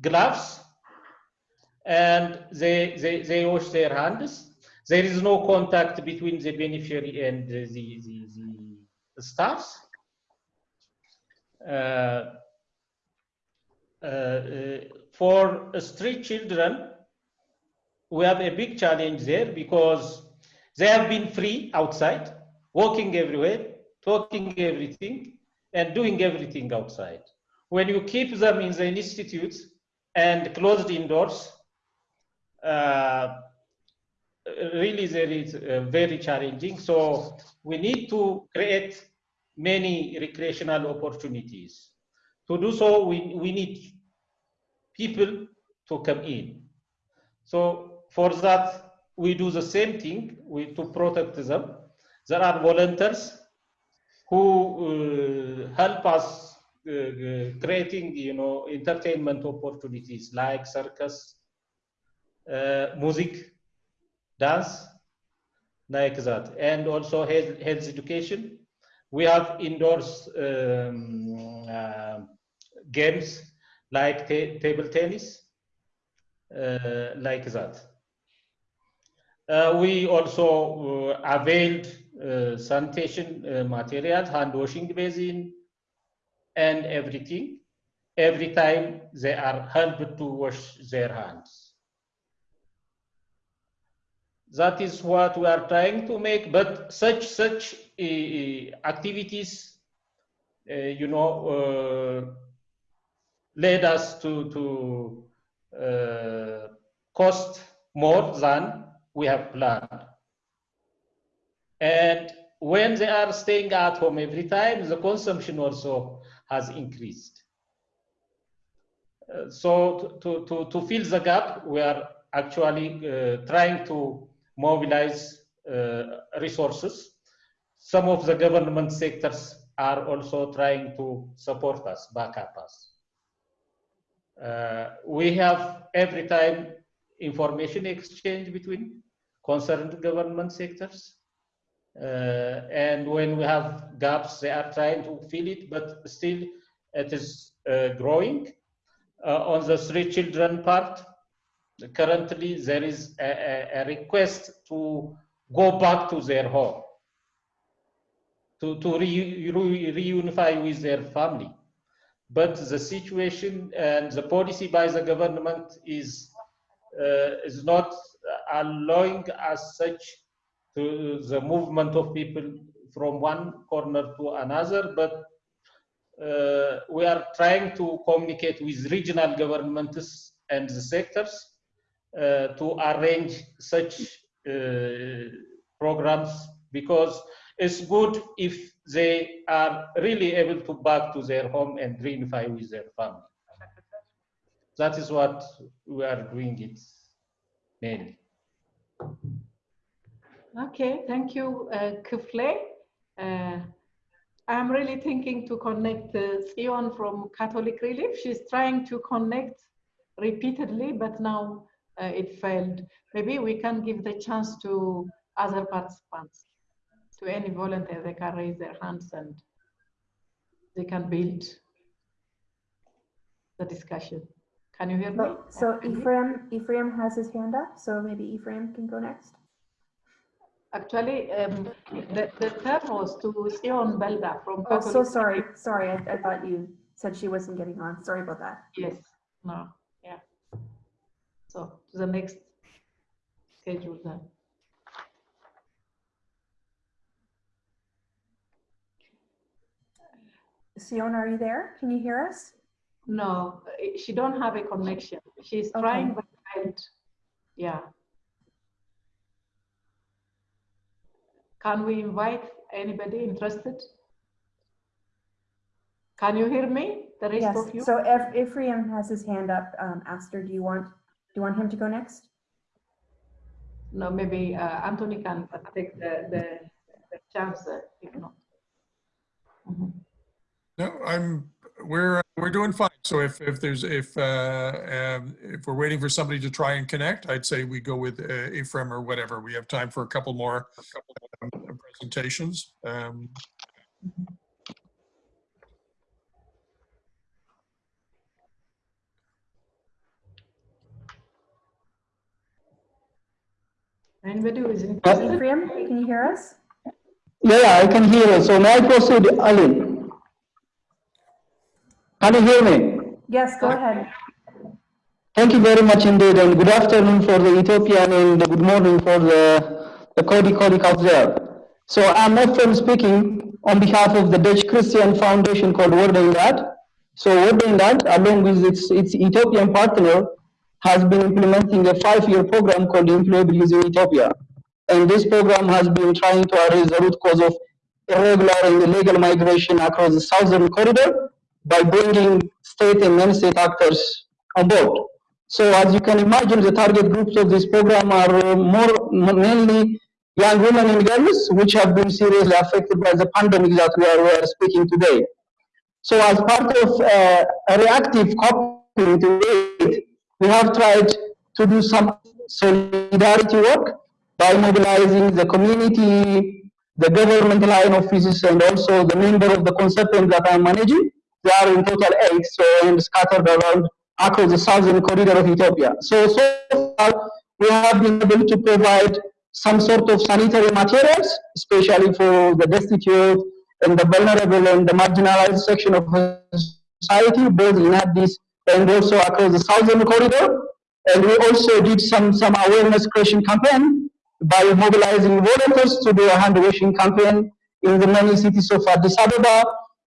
gloves, and they, they, they wash their hands. There is no contact between the beneficiary and the, the, the staffs. Uh, uh, for street children, we have a big challenge there because they have been free outside, walking everywhere, talking everything, and doing everything outside. When you keep them in the institutes and closed indoors, uh, really there is uh, very challenging. So we need to create many recreational opportunities. To do so, we, we need people to come in. So for that, we do the same thing we, to protect them. There are volunteers who uh, help us uh, creating, you know, entertainment opportunities like circus, uh, music, dance, like that, and also health, health education. We have indoors um, uh, games like ta table tennis, uh, like that. Uh, we also uh, availed uh, sanitation uh, materials, hand washing basin, and everything. Every time they are helped to wash their hands. That is what we are trying to make, but such such activities, uh, you know, led us to to cost more than we have planned. And when they are staying at home every time, the consumption also has increased. Uh, so to, to, to fill the gap, we are actually uh, trying to mobilize uh, resources. Some of the government sectors are also trying to support us, back up us. Uh, we have every time information exchange between concerned government sectors. Uh, and when we have gaps, they are trying to fill it, but still it is uh, growing. Uh, on the three children part, currently there is a, a, request to go back to their home, to, to re, re, reunify with their family. But the situation and the policy by the government is, uh, is not allowing as such to the movement of people from one corner to another, but uh, we are trying to communicate with regional governments and the sectors uh, to arrange such uh, programs because it's good if they are really able to back to their home and reunify with their family. That is what we are doing it mainly. Okay, thank you, uh, Kufle. Uh, I'm really thinking to connect uh, Sion from Catholic Relief. She's trying to connect repeatedly, but now uh, it failed. Maybe we can give the chance to other participants, to any volunteer. They can raise their hands and they can build the discussion. Can you hear me? So, Ephraim, Ephraim has his hand up, so maybe Ephraim can go next. Actually, um, the, the third was to Sion Belda from Oh, so sorry, sorry, I, I thought you said she wasn't getting on. Sorry about that. Yes, no, yeah. So to the next schedule then. Sion, are you there? Can you hear us? No, she don't have a connection. She's Okay. trying, but. Yeah. Can we invite anybody interested? Can you hear me? The rest Yes, of you? so Eph- Ephraim has his hand up. Um, Aster, do you want, do you want him to go next? No, maybe uh, Anthony can take the, the, the chance uh, if not. Mhm. No, I'm, we're, we're doing fine. So if, if there's, if, uh, um, if we're waiting for somebody to try and connect, I'd say we go with uh, Ephraim or whatever. We have time for a couple more um, presentations. presentations. Um, Anybody who is Uh, interested? Ephraim, can you hear us? Yeah, I can hear you. So may I proceed, Aline? Can you hear me? Yes, go ahead. Thank you very much indeed, and good afternoon for the Ethiopian and good morning for the, the Coady colleague out there. So I'm Ephraim speaking on behalf of the Dutch Christian Foundation called Woord en Daad. So Woord en Daad, along with its, its Ethiopian partner, has been implementing a five-year program called Employable in Ethiopia. And this program has been trying to address the root cause of irregular and illegal migration across the southern corridor by bringing state and non-state actors on board. So as you can imagine, the target groups of this program are uh, more mainly young women and girls, which have been seriously affected by the pandemic that we are, we are speaking today. So as part of uh, a reactive coping to it, we have tried to do some solidarity work by mobilizing the community, the government line offices, and also the member of the consultant that I'm managing. They are in total eight, so and scattered around across the southern corridor of Ethiopia. So, so far, we have been able to provide some sort of sanitary materials, especially for the destitute and the vulnerable and the marginalized section of society, both in Addis and also across the southern corridor. And we also did some, some awareness creation campaign by mobilizing volunteers to do a hand washing campaign in the many cities of Addis Ababa,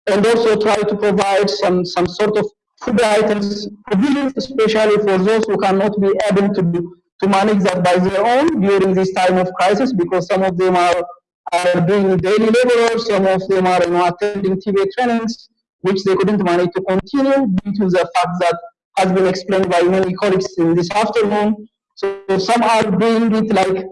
and also try to provide some, some sort of food items, provisions, especially for those who cannot be able to do, to manage that by their own during this time of crisis, because some of them are, are doing daily labor, some of them are you know, attending TV trainings, which they couldn't manage to continue due to the fact that has been explained by many colleagues in this afternoon. So some are doing it like,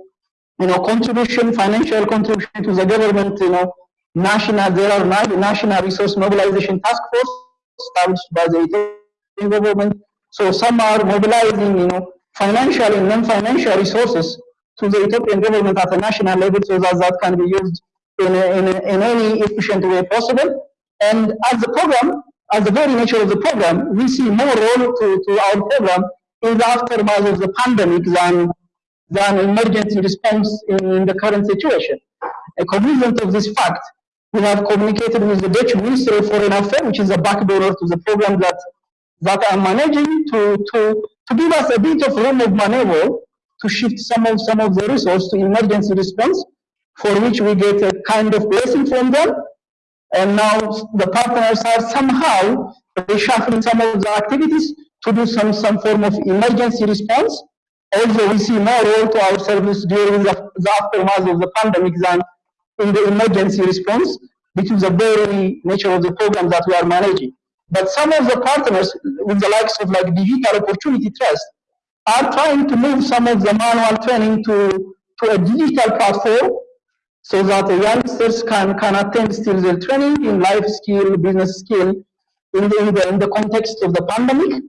you know, contribution, financial contribution to the government, you know, national, there are national resource mobilization task force established by the Ethiopian government. So some are mobilizing, you know, financial and non-financial resources to the Ethiopian government at a national level so that that can be used in, a, in, a, in any efficient way possible. And as the program, as the very nature of the program, we see more role to, to our program in the aftermath of the pandemic than, than emergency response in, in the current situation. A cognizant of this fact, we have communicated with the Dutch Ministry of Foreign Affairs, which is a backdoor to the program that, that I'm managing, to, to, to give us a bit of room of maneuver to shift some of, some of the resources to emergency response, for which we get a kind of blessing from them. And now the partners are somehow reshuffling some of the activities to do some, some form of emergency response. Also, we see more role to our service during the, the aftermath of the pandemic than in the emergency response, which is the very nature of the program that we are managing. But some of the partners, with the likes of like Digital Opportunity Trust, are trying to move some of the manual training to, to a digital platform so that the youngsters can, can attend still their training in life skill, business skill, in the, in the, in the context of the pandemic.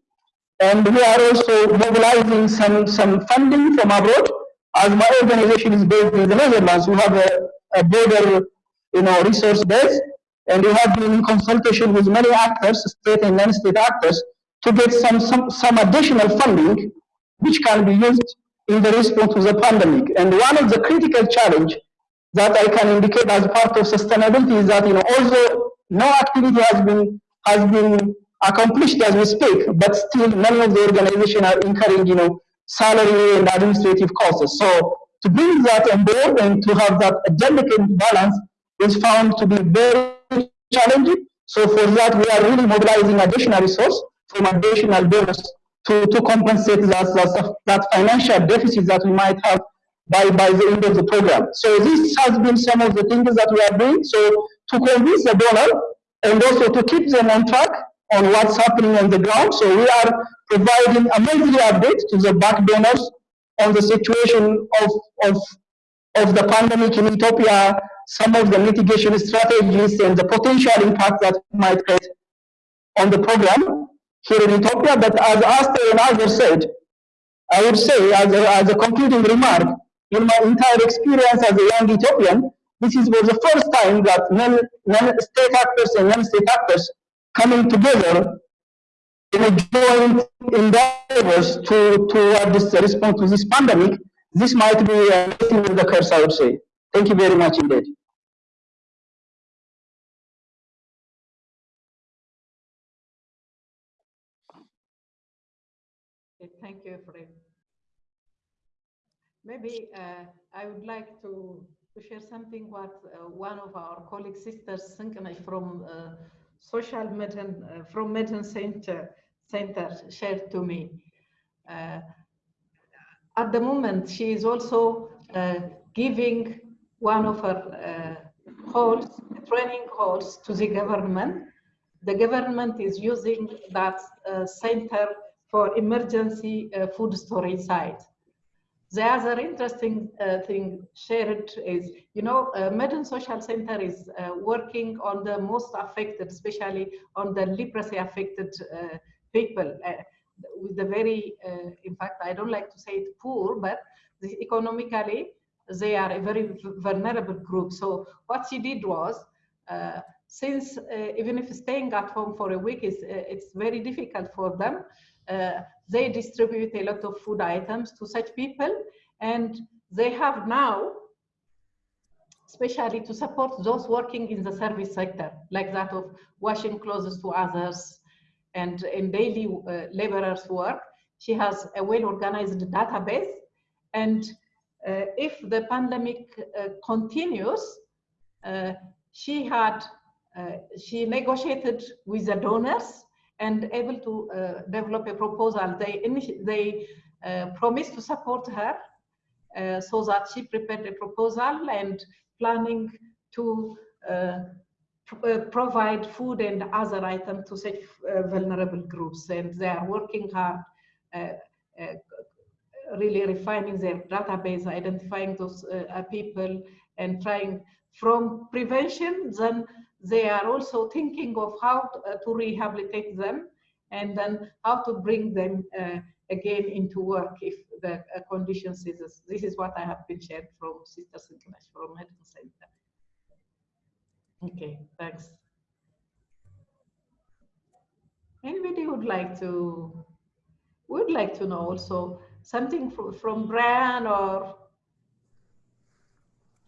And we are also mobilizing some, some funding from abroad. As my organization is based in the Netherlands, we have a, a broader you know, resource base, and we have been in consultation with many actors, state and non-state actors, to get some, some, some additional funding which can be used in the response to the pandemic. And one of the critical challenge that I can indicate as part of sustainability is that, you know, although no activity has been, has been accomplished as we speak, but still many of the organizations are incurring, you know, salary and administrative costs. So to bring that on board and to have that delicate balance is found to be very challenging. So for that, we are really mobilizing additional resources from additional donors to, to compensate that, that, that financial deficit that we might have by, by the end of the program. So this has been some of the things that we are doing. So to convince the donor and also to keep them on track on what's happening on the ground. So we are providing a monthly update to the back donors on the situation of, of, of the pandemic in Ethiopia, some of the mitigation strategies and the potential impact that might create on the program here in Ethiopia. But as Aster and others said, I would say as a, as a concluding remark, in my entire experience as a young Ethiopian, this is was the first time that non, non-state actors and non-state actors coming together in a joint endeavors to toward this response to this pandemic. This might be a blessing of the curse, I would say. Thank you very much indeed. Thank you, Efrain. Maybe uh, I would like to, to share something what uh, one of our colleague sisters, Sinkanay from uh, Social Medicine, uh, from Medicine Center, Center shared to me. Uh, at the moment, she is also uh, giving one of her halls, training halls to the government. The government is using that center for emergency uh, food storage site. The other interesting uh, thing shared is, you know, uh, Social Center is uh, working on the most affected, especially on the leprosy affected uh, people uh, with the very, uh, in fact, I don't like to say it poor, but economically, they are a very vulnerable group. So what she did was, since even if staying at home for a week is, it's very difficult for them, uh, they distribute a lot of food items to such people and they have now especially to support those working in the service sector like that of washing clothes to others and in daily uh, laborers work. She has a well organized database and uh, if the pandemic uh, continues uh, she had uh, she negotiated with the donors and able to uh, develop a proposal. They, they uh, promised to support her uh, so that she prepared a proposal and planning to uh, pr uh, provide food and other items to such uh, vulnerable groups. And they are working hard, really refining their database, identifying those people and trying from prevention, then they are also thinking of how to, uh, to rehabilitate them and then how to bring them uh, again into work if the uh, conditions is this is what I have been shared from Sisters International from Medical Center. Okay, thanks. Anybody would like to would like to know also something from, from Brian or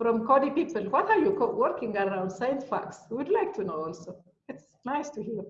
from Coady people. What are you working around science facts? We'd like to know also. It's nice to hear.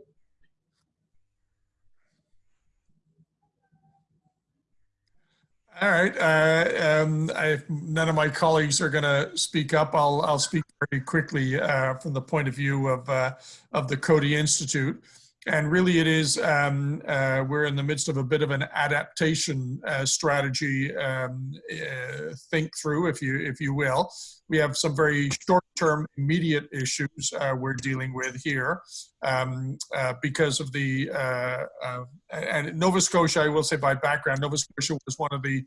All right. Uh, um, I, none of my colleagues are going to speak up. I'll, I'll speak very quickly uh, from the point of view of, uh, of the Coady Institute and really it is um, uh, we're in the midst of a bit of an adaptation uh, strategy um, uh, think through if you if you will. We have some very short-term immediate issues uh, we're dealing with here um, uh, because of the uh, and Nova Scotia I will say by background Nova Scotia was one of the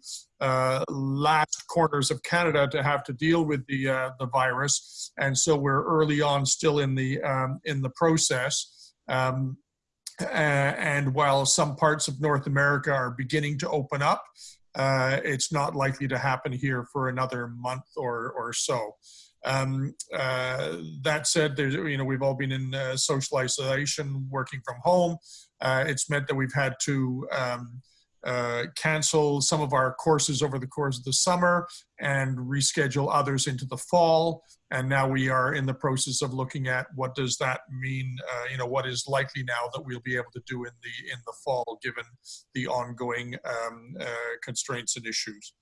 last corners of Canada to have to deal with the the virus. And so we're early on still in the um, in the process. Um, and while some parts of North America are beginning to open up, uh, it's not likely to happen here for another month or, or so. Um, uh, that said, there's, you know, we've all been in uh, social isolation, working from home. Uh, it's meant that we've had to um, uh, cancel some of our courses over the course of the summer and reschedule others into the fall. And now we are in the process of looking at what does that mean, uh, you know, what is likely now that we'll be able to do in the, in the fall, given the ongoing um, uh, constraints and issues.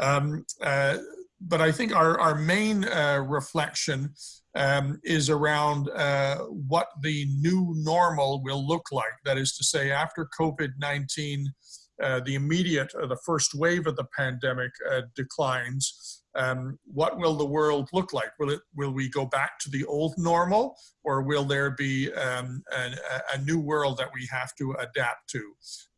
Um, uh, but I think our, our main uh, reflection um, is around uh, what the new normal will look like. That is to say, after COVID-19 uh, the immediate, uh, the first wave of the pandemic uh, declines, um, what will the world look like? Will it? Will we go back to the old normal, or will there be um, a, a, new world that we have to adapt to?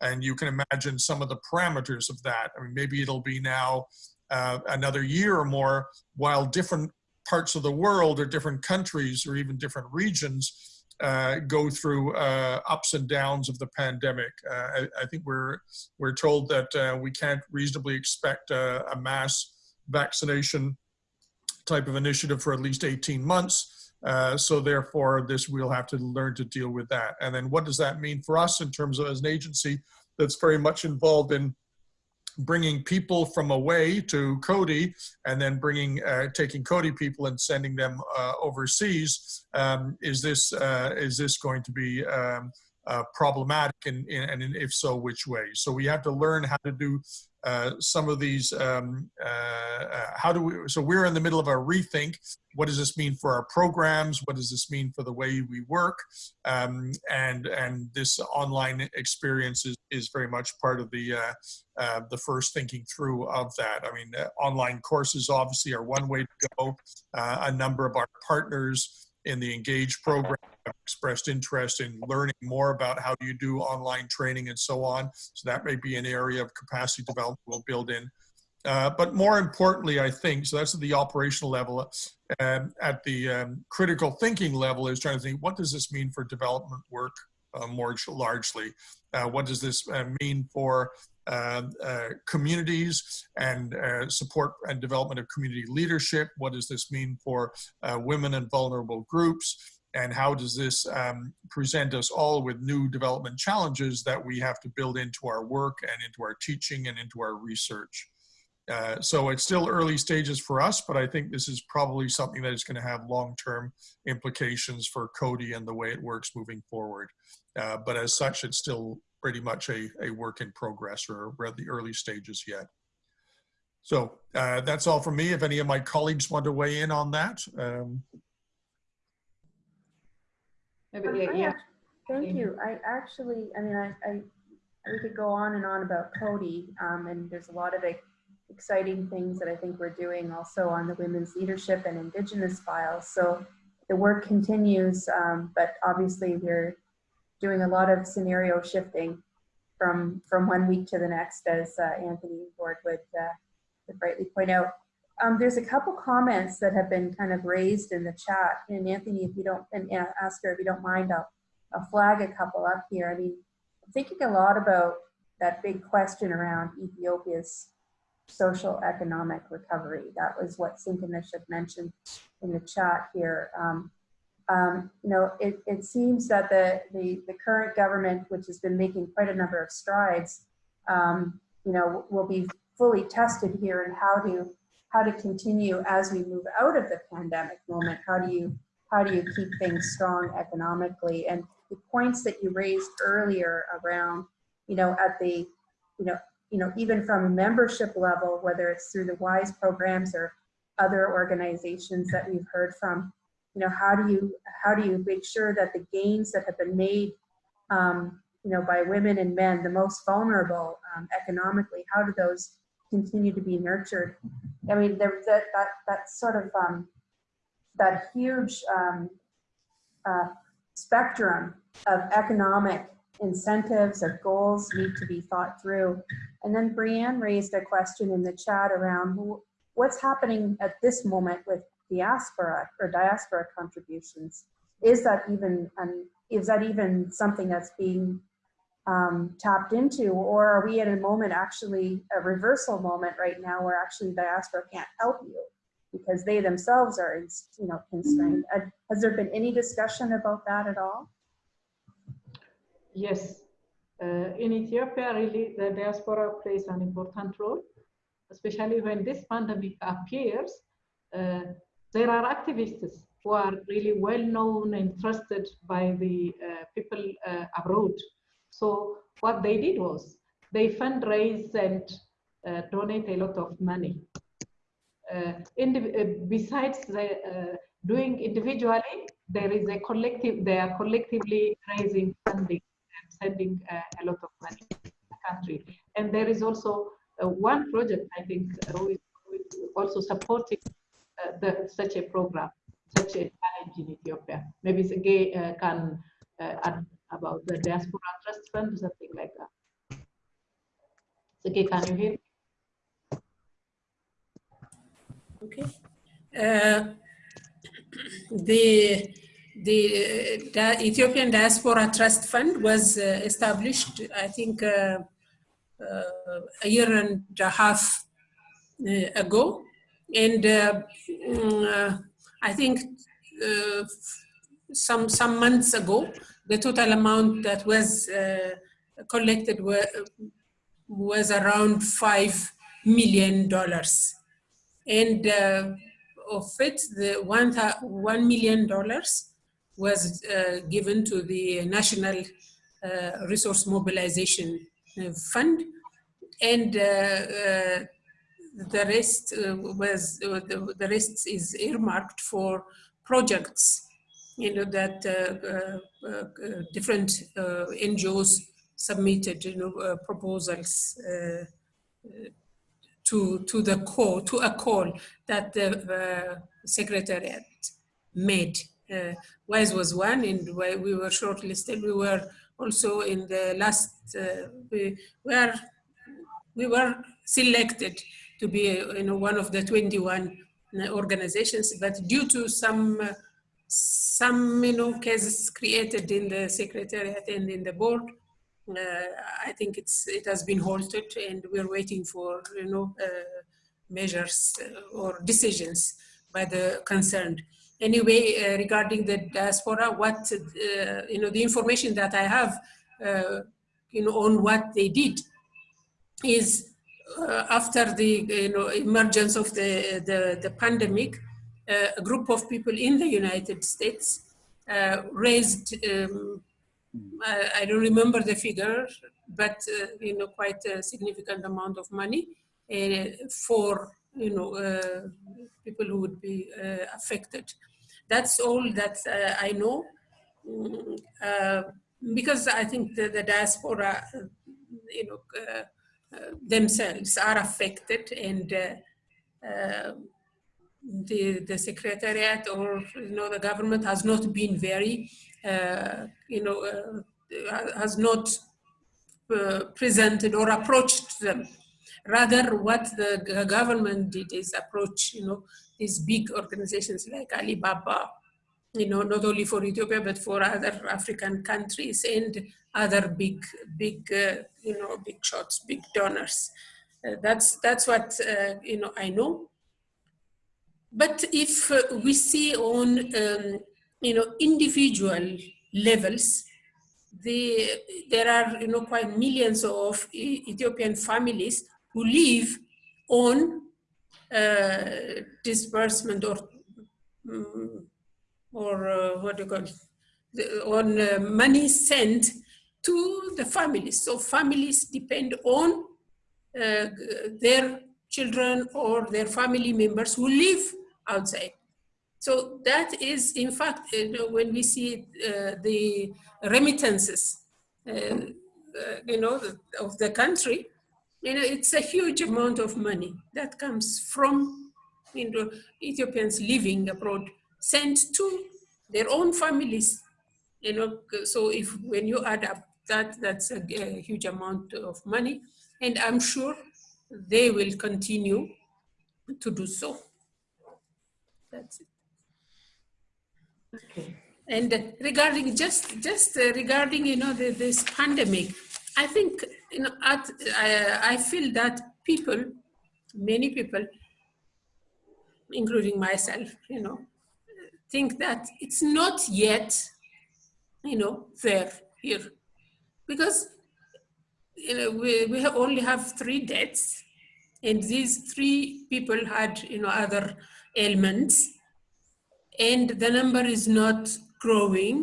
And you can imagine some of the parameters of that. I mean, maybe it'll be now uh, another year or more, while different parts of the world or different countries or even different regions uh, go through uh, ups and downs of the pandemic. Uh, I, I, think we're we're told that uh, we can't reasonably expect a, a, mass vaccination type of initiative for at least 18 months. Uh, so therefore, this we'll have to learn to deal with that. And then what does that mean for us in terms of as an agency that's very much involved in bringing people from away to Coady and then bringing, uh, taking Coady people and sending them uh, overseas. Um, is this uh, is this going to be um, uh, problematic and, and if so, which way? So we have to learn how to do uh, some of these, um, uh, uh, how do we, so we're in the middle of a rethink. What does this mean for our programs? What does this mean for the way we work? Um, and, and this online experience is, is very much part of the, uh, uh, the first thinking through of that. I mean, online courses obviously are one way to go. a number of our partners in the Engage program have expressed interest in learning more about how you do online training and so on. So that may be an area of capacity development we'll build in. Uh, but more importantly, I think, so that's at the operational level, um, at the um, critical thinking level is trying to think, what does this mean for development work uh, more largely? Uh, what does this uh, mean for communities and uh, support and development of community leadership. What does this mean for uh, women and vulnerable groups? And how does this um, present us all with new development challenges that we have to build into our work and into our teaching and into our research? Uh, so it's still early stages for us, but I think this is probably something that is going to have long-term implications for Coady and the way it works moving forward. Uh, but as such, it's still pretty much a, a work in progress or we're at the early stages yet. So uh, that's all from me. If any of my colleagues want to weigh in on that. Um, Maybe, yeah. Thank you. I actually, I mean, I, I, we could go on and on about Coady, um, and there's a lot of exciting things that I think we're doing also on the women's leadership and Indigenous files. So the work continues, um, but obviously we're doing a lot of scenario shifting from from one week to the next, as uh, Anthony Ward would, uh, would rightly point out. Um, there's a couple comments that have been kind of raised in the chat, and Anthony, if you don't, and Aster, if you don't mind, I'll, I'll flag a couple up here. I mean, I'm thinking a lot about that big question around Ethiopia's social economic recovery. That was what Sinkanish had mentioned in the chat here. Um, um, you know, it, it seems that the, the, the, current government, which has been making quite a number of strides, um, you know, will be fully tested here in how to how to continue as we move out of the pandemic moment. How do you how do you keep things strong economically? And the points that you raised earlier around, you know, at the, you know, you know, even from a membership level, whether it's through the WISE programs or other organizations that we've heard from, you know, how do you how do you make sure that the gains that have been made, um, you know, by women and men, the most vulnerable um, economically, how do those continue to be nurtured? I mean, there's that that that sort of um, that huge um, uh, spectrum of economic incentives or goals need to be thought through. And then Brianne raised a question in the chat around what's happening at this moment with diaspora or diaspora contributions. Is that even um, is that even something that's being um, tapped into, or are we at a moment actually a reversal moment right now where actually diaspora can't help you because they themselves are you know constrained? Uh, has there been any discussion about that at all? Yes, uh, in Ethiopia, really the diaspora plays an important role, especially when this pandemic appears. Uh, there are activists who are really well known and trusted by the uh, people uh, abroad. So what they did was they fundraise and uh, donate a lot of money. Uh, uh, besides the, uh, doing individually, there is a collective, they are collectively raising funding and sending a lot of money to the country. And there is also one project, I think, also supporting uh, the, such a program, such a challenge in Ethiopia. Maybe Sergey uh, can uh, add about the Diaspora Trust Fund, something like that. Sergey, can you hear? Okay. Uh, the the, the, Ethiopian Diaspora Trust Fund was uh, established, I think, uh, a year and a half ago And uh, mm, I think uh, some some months ago, the total amount that was uh, collected were, was around five million dollars, and uh, of it, the one one million dollars was uh, given to the National uh, Resource Mobilization Fund, and the rest was the, the rest is earmarked for projects you know, that uh, uh, uh, different NGOs submitted, you know, proposals to, to the call, to a call that the Secretariat made. Uh, WISE was one and we were shortlisted. We were also in the last, uh, we, were, we were selected to be you know, one of the 21 organizations, but due to some uh, some you know cases created in the secretariat and in the board uh, i think it's it has been halted and we're waiting for you know uh, measures uh, or decisions by the concerned. Anyway uh, regarding the diaspora what uh, you know the information that i have uh, you know on what they did is after the you know emergence of the the, the pandemic uh, a group of people in the United States uh, raised, um, I, I, don't remember the figure, but uh, you know, quite a significant amount of money for you know people who would be affected. That's all that I know. Uh, because I think the, the diaspora, uh, you know, uh, themselves are affected and the, the secretariat or you know the government has not been very uh, you know uh, has not uh, presented or approached them. Rather what the government did is approach you know these big organizations like alibaba you know not only for ethiopia but for other african countries and other big big uh, you know big shots big donors uh, that's that's what uh, you know i know. But if we see on, um, you know, individual levels, the, there are, you know, quite millions of Ethiopian families who live on uh, disbursement or, um, or uh, what do you call it, the, on uh, money sent to the families. So families depend on uh, their children or their family members who live outside. So that is, in fact, know, when we see uh, the remittances, uh, uh, you know, of the country, you know, it's a huge amount of money that comes from you know, Ethiopians living abroad, sent to their own families. You know, so if when you add up that, that's a, a huge amount of money, and I'm sure they will continue to do so. That's it. Okay. And regarding just just uh, regarding you know the, this pandemic, I think you know at, I, I feel that people, many people, including myself, you know, think that it's not yet, you know, there here, because you know we we only have three deaths, and these three people had you know other ailments. And the number is not growing.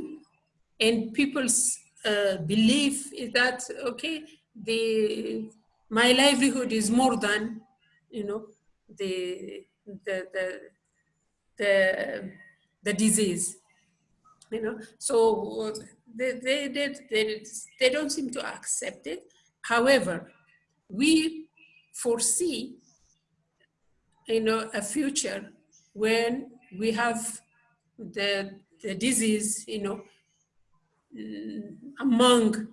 And people's uh, belief is that okay the my livelihood is more than you know the the the the, the disease you know so they, they, they, they, they don't seem to accept it however we foresee you know a future when we have the, the disease, you know, among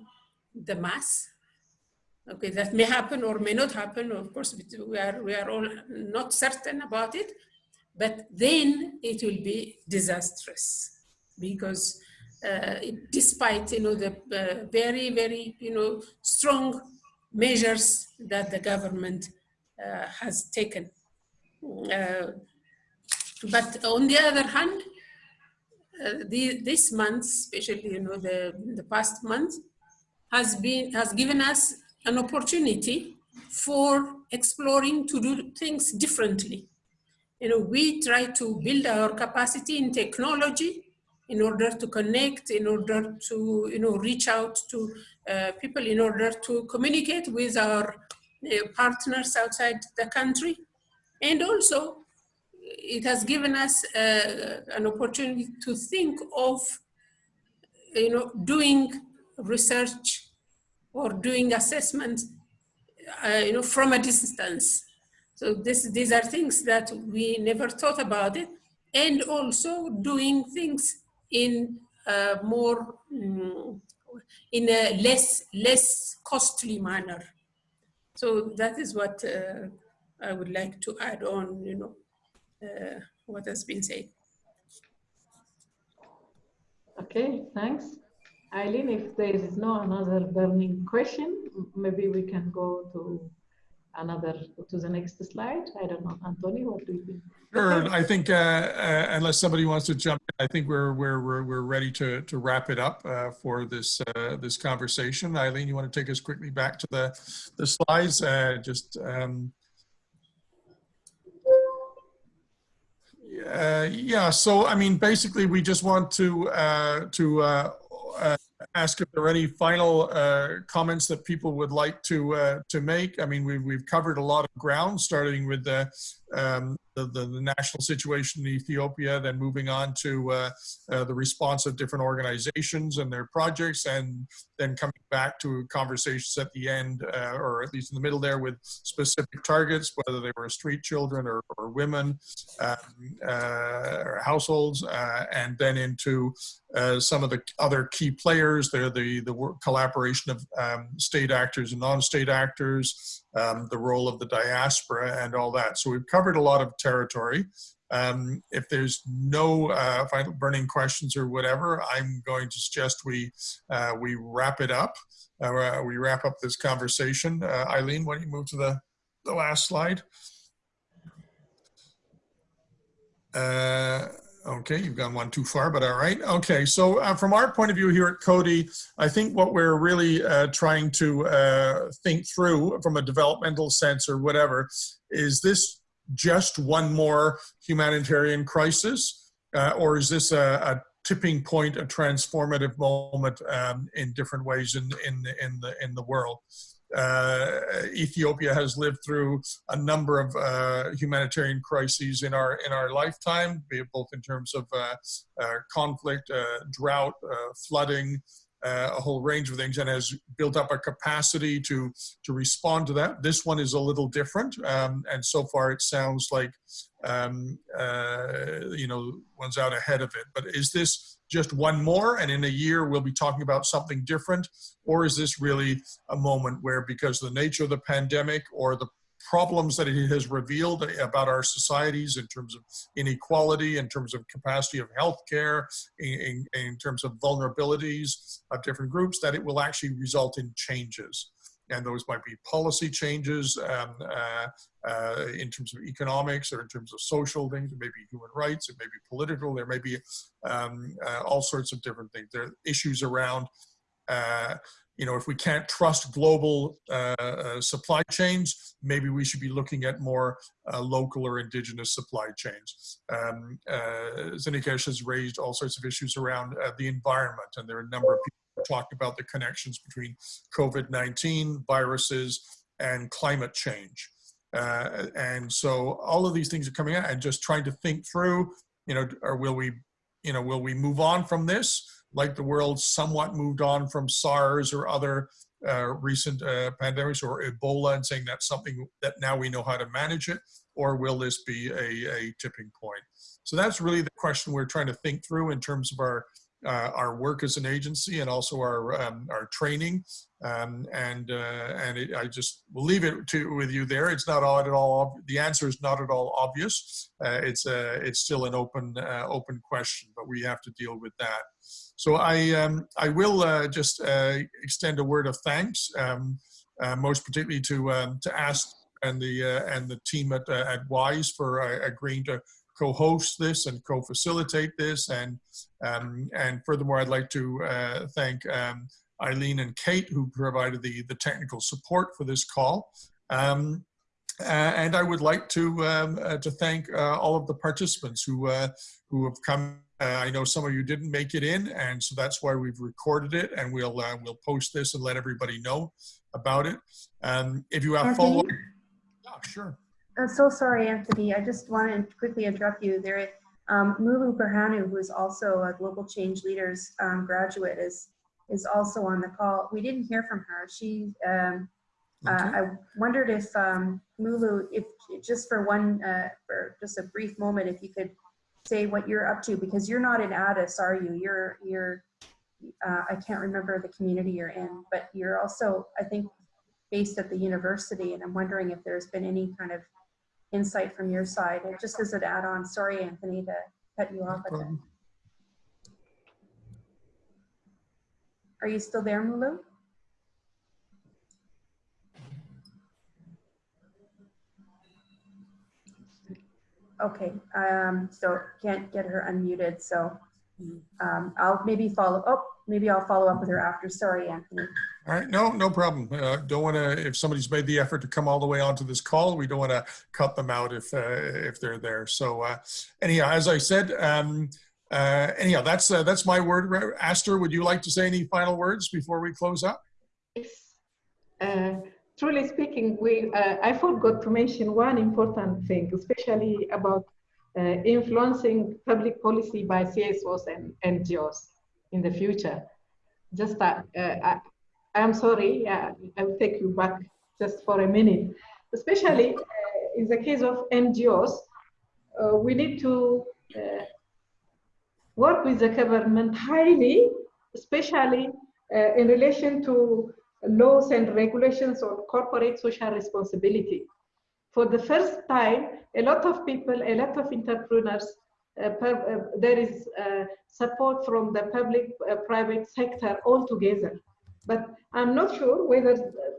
the mass. Okay, that may happen or may not happen. Of course, we are, we are all not certain about it, but then it will be disastrous because uh, it, despite, you know, the uh, very, very, you know, strong measures that the government uh, has taken Uh, but on the other hand, uh, the, this month, especially you know the the past month, has been has given us an opportunity for exploring to do things differently. You know, we try to build our capacity in technology in order to connect, in order to you know reach out to uh, people, in order to communicate with our uh, partners outside the country, and also it has given us uh, an opportunity to think of you know doing research or doing assessment uh, you know from a distance. So this these are things that we never thought about it. And also doing things in a more um, in a less less costly manner so that is what uh, i would like to add on you know uh, what has been said. Okay, thanks. Eileen, if there is no another burning question, maybe we can go to another, to the next slide. I don't know, Anthony, what do you think? Sure, I think uh, uh, unless somebody wants to jump in, I think we're, we're, we're, we're ready to, to wrap it up uh, for this, uh, this conversation. Eileen, you want to take us quickly back to the, the slides? Uh, just um, yeah, so I mean, basically, we just want to uh, to ask if there are any final uh, comments that people would like to uh, to make. I mean, we've we've covered a lot of ground, starting with the um, the, the, the, national situation in Ethiopia, then moving on to uh, uh, the response of different organizations and their projects, and then coming back to conversations at the end, uh, or at least in the middle there, with specific targets, whether they were street children or, or women um, uh, or households, uh, and then into uh, some of the other key players. They're the, the collaboration of um, state actors and non-state actors, um, the role of the diaspora and all that. So we've covered a lot of territory. Um, if there's no uh, final burning questions or whatever, I'm going to suggest we uh, we wrap it up. Uh, we wrap up this conversation. Uh, Eileen, why don't you move to the, the last slide? Okay, you've gone one too far, but all right. Okay, so uh, from our point of view here at Coady, I think what we're really uh, trying to uh, think through from a developmental sense or whatever, is this just one more humanitarian crisis? Uh, or is this a, a, tipping point, a transformative moment um, in different ways in, in, in, the, in the world? Uh, Ethiopia has lived through a number of uh, humanitarian crises in our in our lifetime, both in terms of uh, uh conflict, uh, drought, uh, flooding, a whole range of things, and has built up a capacity to to respond to that. This one is a little different, um, and so far it sounds like um, you know one's out ahead of it. But is this just one more and in a year we'll be talking about something different? Or is this really a moment where because of the nature of the pandemic or the problems that it has revealed about our societies in terms of inequality, in terms of capacity of healthcare, in, in, in terms of vulnerabilities of different groups, that it will actually result in changes and those might be policy changes um, uh, uh, in terms of economics or in terms of social things. It may be human rights. It may be political. There may be um, uh, all sorts of different things. There are issues around, uh, you know, if we can't trust global uh, uh, supply chains, maybe we should be looking at more local or indigenous supply chains. Um, Zinikesh has raised all sorts of issues around the environment, and there are a number of people talked about the connections between COVID-19, viruses, and climate change. Uh, and so all of these things are coming out and just trying to think through, you know, or will we, you know, will we move on from this like the world somewhat moved on from SARS or other uh, recent uh, pandemics or Ebola and saying that's something that now we know how to manage it, or will this be a, a tipping point? So that's really the question we're trying to think through in terms of our uh, our work as an agency and also our um, our training. Um, and uh, and it, I just will leave it to with you there. It's not all at all. The answer is not at all obvious. Uh, it's a it's still an open uh, open question, but we have to deal with that. So I um, I will uh, just uh, extend a word of thanks, um, most particularly to um, to Aster and the uh, and the team at uh, at WISE for uh, agreeing to co-host this and co-facilitate this. And um, and furthermore, I'd like to uh, thank um, Eileen and Kate who provided the the technical support for this call. Um, uh, and I would like to um, uh, to thank uh, all of the participants who who have come. I know some of you didn't make it in, and so that's why we've recorded it, and we'll we'll post this and let everybody know about it. Um, if you have follow up, yeah, sure. I'm so sorry, Anthony. I just want to quickly interrupt you. There, um, Mulu Berhanu, who is also a Global Change Leaders um, graduate, is is also on the call. We didn't hear from her. She um, Okay. Uh, I wondered if um, Mulu, if just for one, uh, for just a brief moment, if you could say what you're up to, because you're not in Addis, are you? You're, you're, uh, I can't remember the community you're in, but you're also, I think, based at the university, and I'm wondering if there's been any kind of insight from your side. And just as an add-on, sorry, Anthony, to cut you off. No Are you still there, Mulu? Okay, um, so can't get her unmuted, so um, I'll maybe follow, oh, maybe I'll follow up with her after. Sorry, Anthony. All right, no, no problem. Uh, don't want to, if somebody's made the effort to come all the way onto this call, we don't want to cut them out if uh, if they're there. So uh, anyhow, as I said, um, uh, anyhow, that's uh, that's my word. Aster, would you like to say any final words before we close up? Yes. Uh, truly speaking, we, uh, I forgot to mention one important thing, especially about uh, influencing public policy by CSOs and NGOs in the future. Just, uh, I, am sorry, I will take you back just for a minute. Especially uh, in the case of NGOs, uh, we need to uh, work with the government highly, especially in relation to laws and regulations on corporate social responsibility. For the first time, a lot of people, a lot of entrepreneurs, uh, uh, there is uh, support from the public-private uh, sector altogether. But I'm not sure whether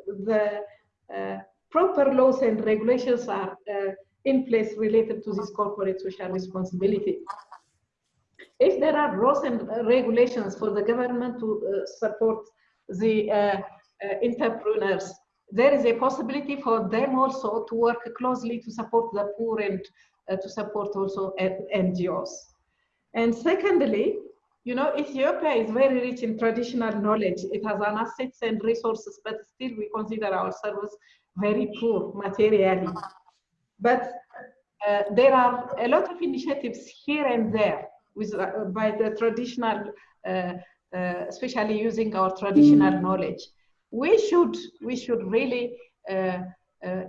the uh, proper laws and regulations are uh, in place related to this corporate social responsibility. If there are laws and regulations for the government to support the uh, entrepreneurs, there is a possibility for them also to work closely to support the poor and uh, to support also NGOs. And secondly, you know, Ethiopia is very rich in traditional knowledge. It has an assets and resources, but still we consider ourselves very poor materially. But uh, there are a lot of initiatives here and there with, uh, by the traditional, uh, uh especially using our traditional knowledge we should we should really uh, uh,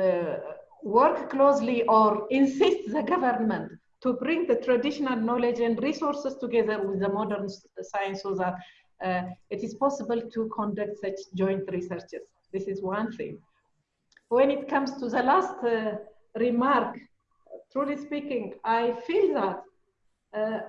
uh, work closely or insist the government to bring the traditional knowledge and resources together with the modern science so that uh, it is possible to conduct such joint researches. This is one thing. When it comes to the last uh, remark, truly speaking, I feel that uh,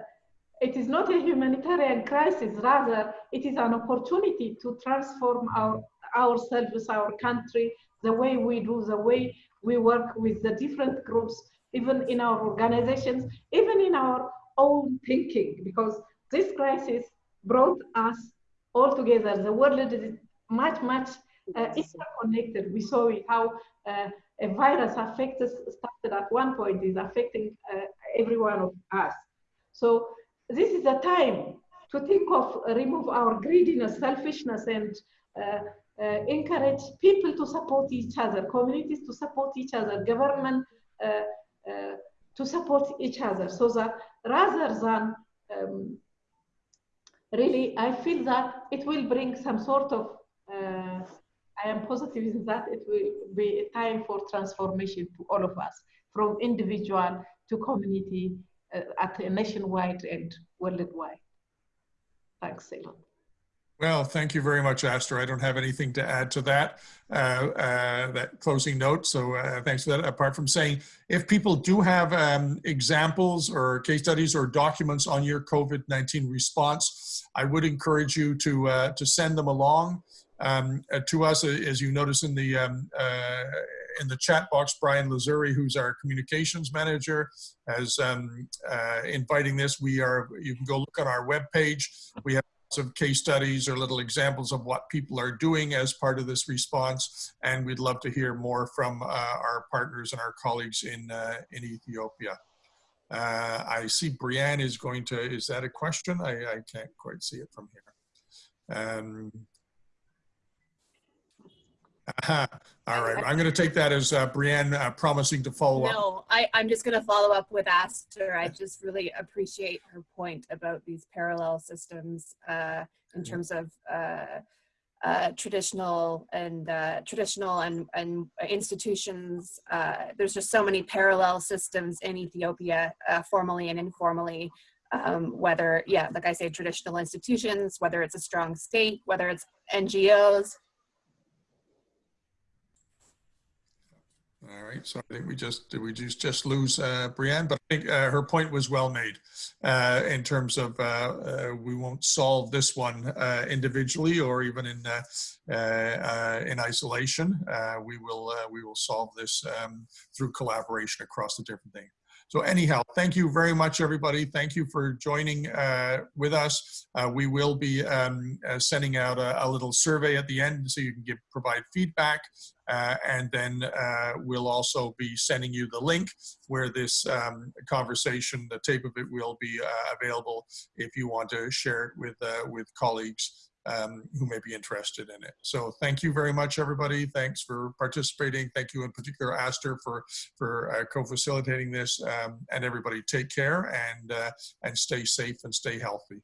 it is not a humanitarian crisis, rather, it is an opportunity to transform our, ourselves, our country, the way we do, the way we work with the different groups, even in our organizations, even in our own thinking, because this crisis brought us all together. The world is much, much uh, interconnected. We saw how uh, a virus affected, started at one point, is affecting uh, every one of us. So this is a time to think of uh, remove our greediness, selfishness, and uh, uh, encourage people to support each other, communities to support each other, government uh, uh, to support each other, so that rather than um, really, I feel that it will bring some sort of. Uh, I am positive that it will be a time for transformation to all of us, from individual to community uh, at a nationwide and worldwide. Thanks, Ceylon. Well, thank you very much, Aster. I don't have anything to add to that, uh, uh, that closing note. So uh, thanks for that. Apart from saying, if people do have um, examples or case studies or documents on your COVID-19 response, I would encourage you to, uh, to send them along um, uh, to us, as you notice in the um, uh, in the chat box, Brian Lazuri, who's our communications manager, as um, uh, inviting this. We are. You can go look on our webpage. We have lots of case studies or little examples of what people are doing as part of this response, and we'd love to hear more from uh, our partners and our colleagues in uh, in Ethiopia. Uh, I see Brianne is going to. Is that a question? I, I can't quite see it from here. Um. All right. I'm going to take that as uh, Brianne uh, promising to follow up. No, I, I'm just going to follow up with Aster. I just really appreciate her point about these parallel systems uh, in terms of uh, uh, traditional and uh, traditional and, and institutions. Uh, there's just so many parallel systems in Ethiopia, uh, formally and informally. Um, whether, yeah, like I say, traditional institutions, whether it's a strong state, whether it's NGOs, All right, so I think we just, did we just, just lose uh, Brianne? But I think uh, her point was well made uh, in terms of uh, uh, we won't solve this one uh, individually or even in in isolation. We will we will solve this um, through collaboration across the different things. So anyhow, thank you very much, everybody. Thank you for joining uh, with us. Uh, we will be um, uh, sending out a, a, little survey at the end so you can give provide feedback. Uh, and then uh, we'll also be sending you the link where this um, conversation, the tape of it will be uh, available if you want to share it with, with colleagues um, who may be interested in it. So thank you very much, everybody. Thanks for participating. Thank you in particular, Aster, for, for uh, co-facilitating this. Um, and everybody take care and, uh, and stay safe and stay healthy.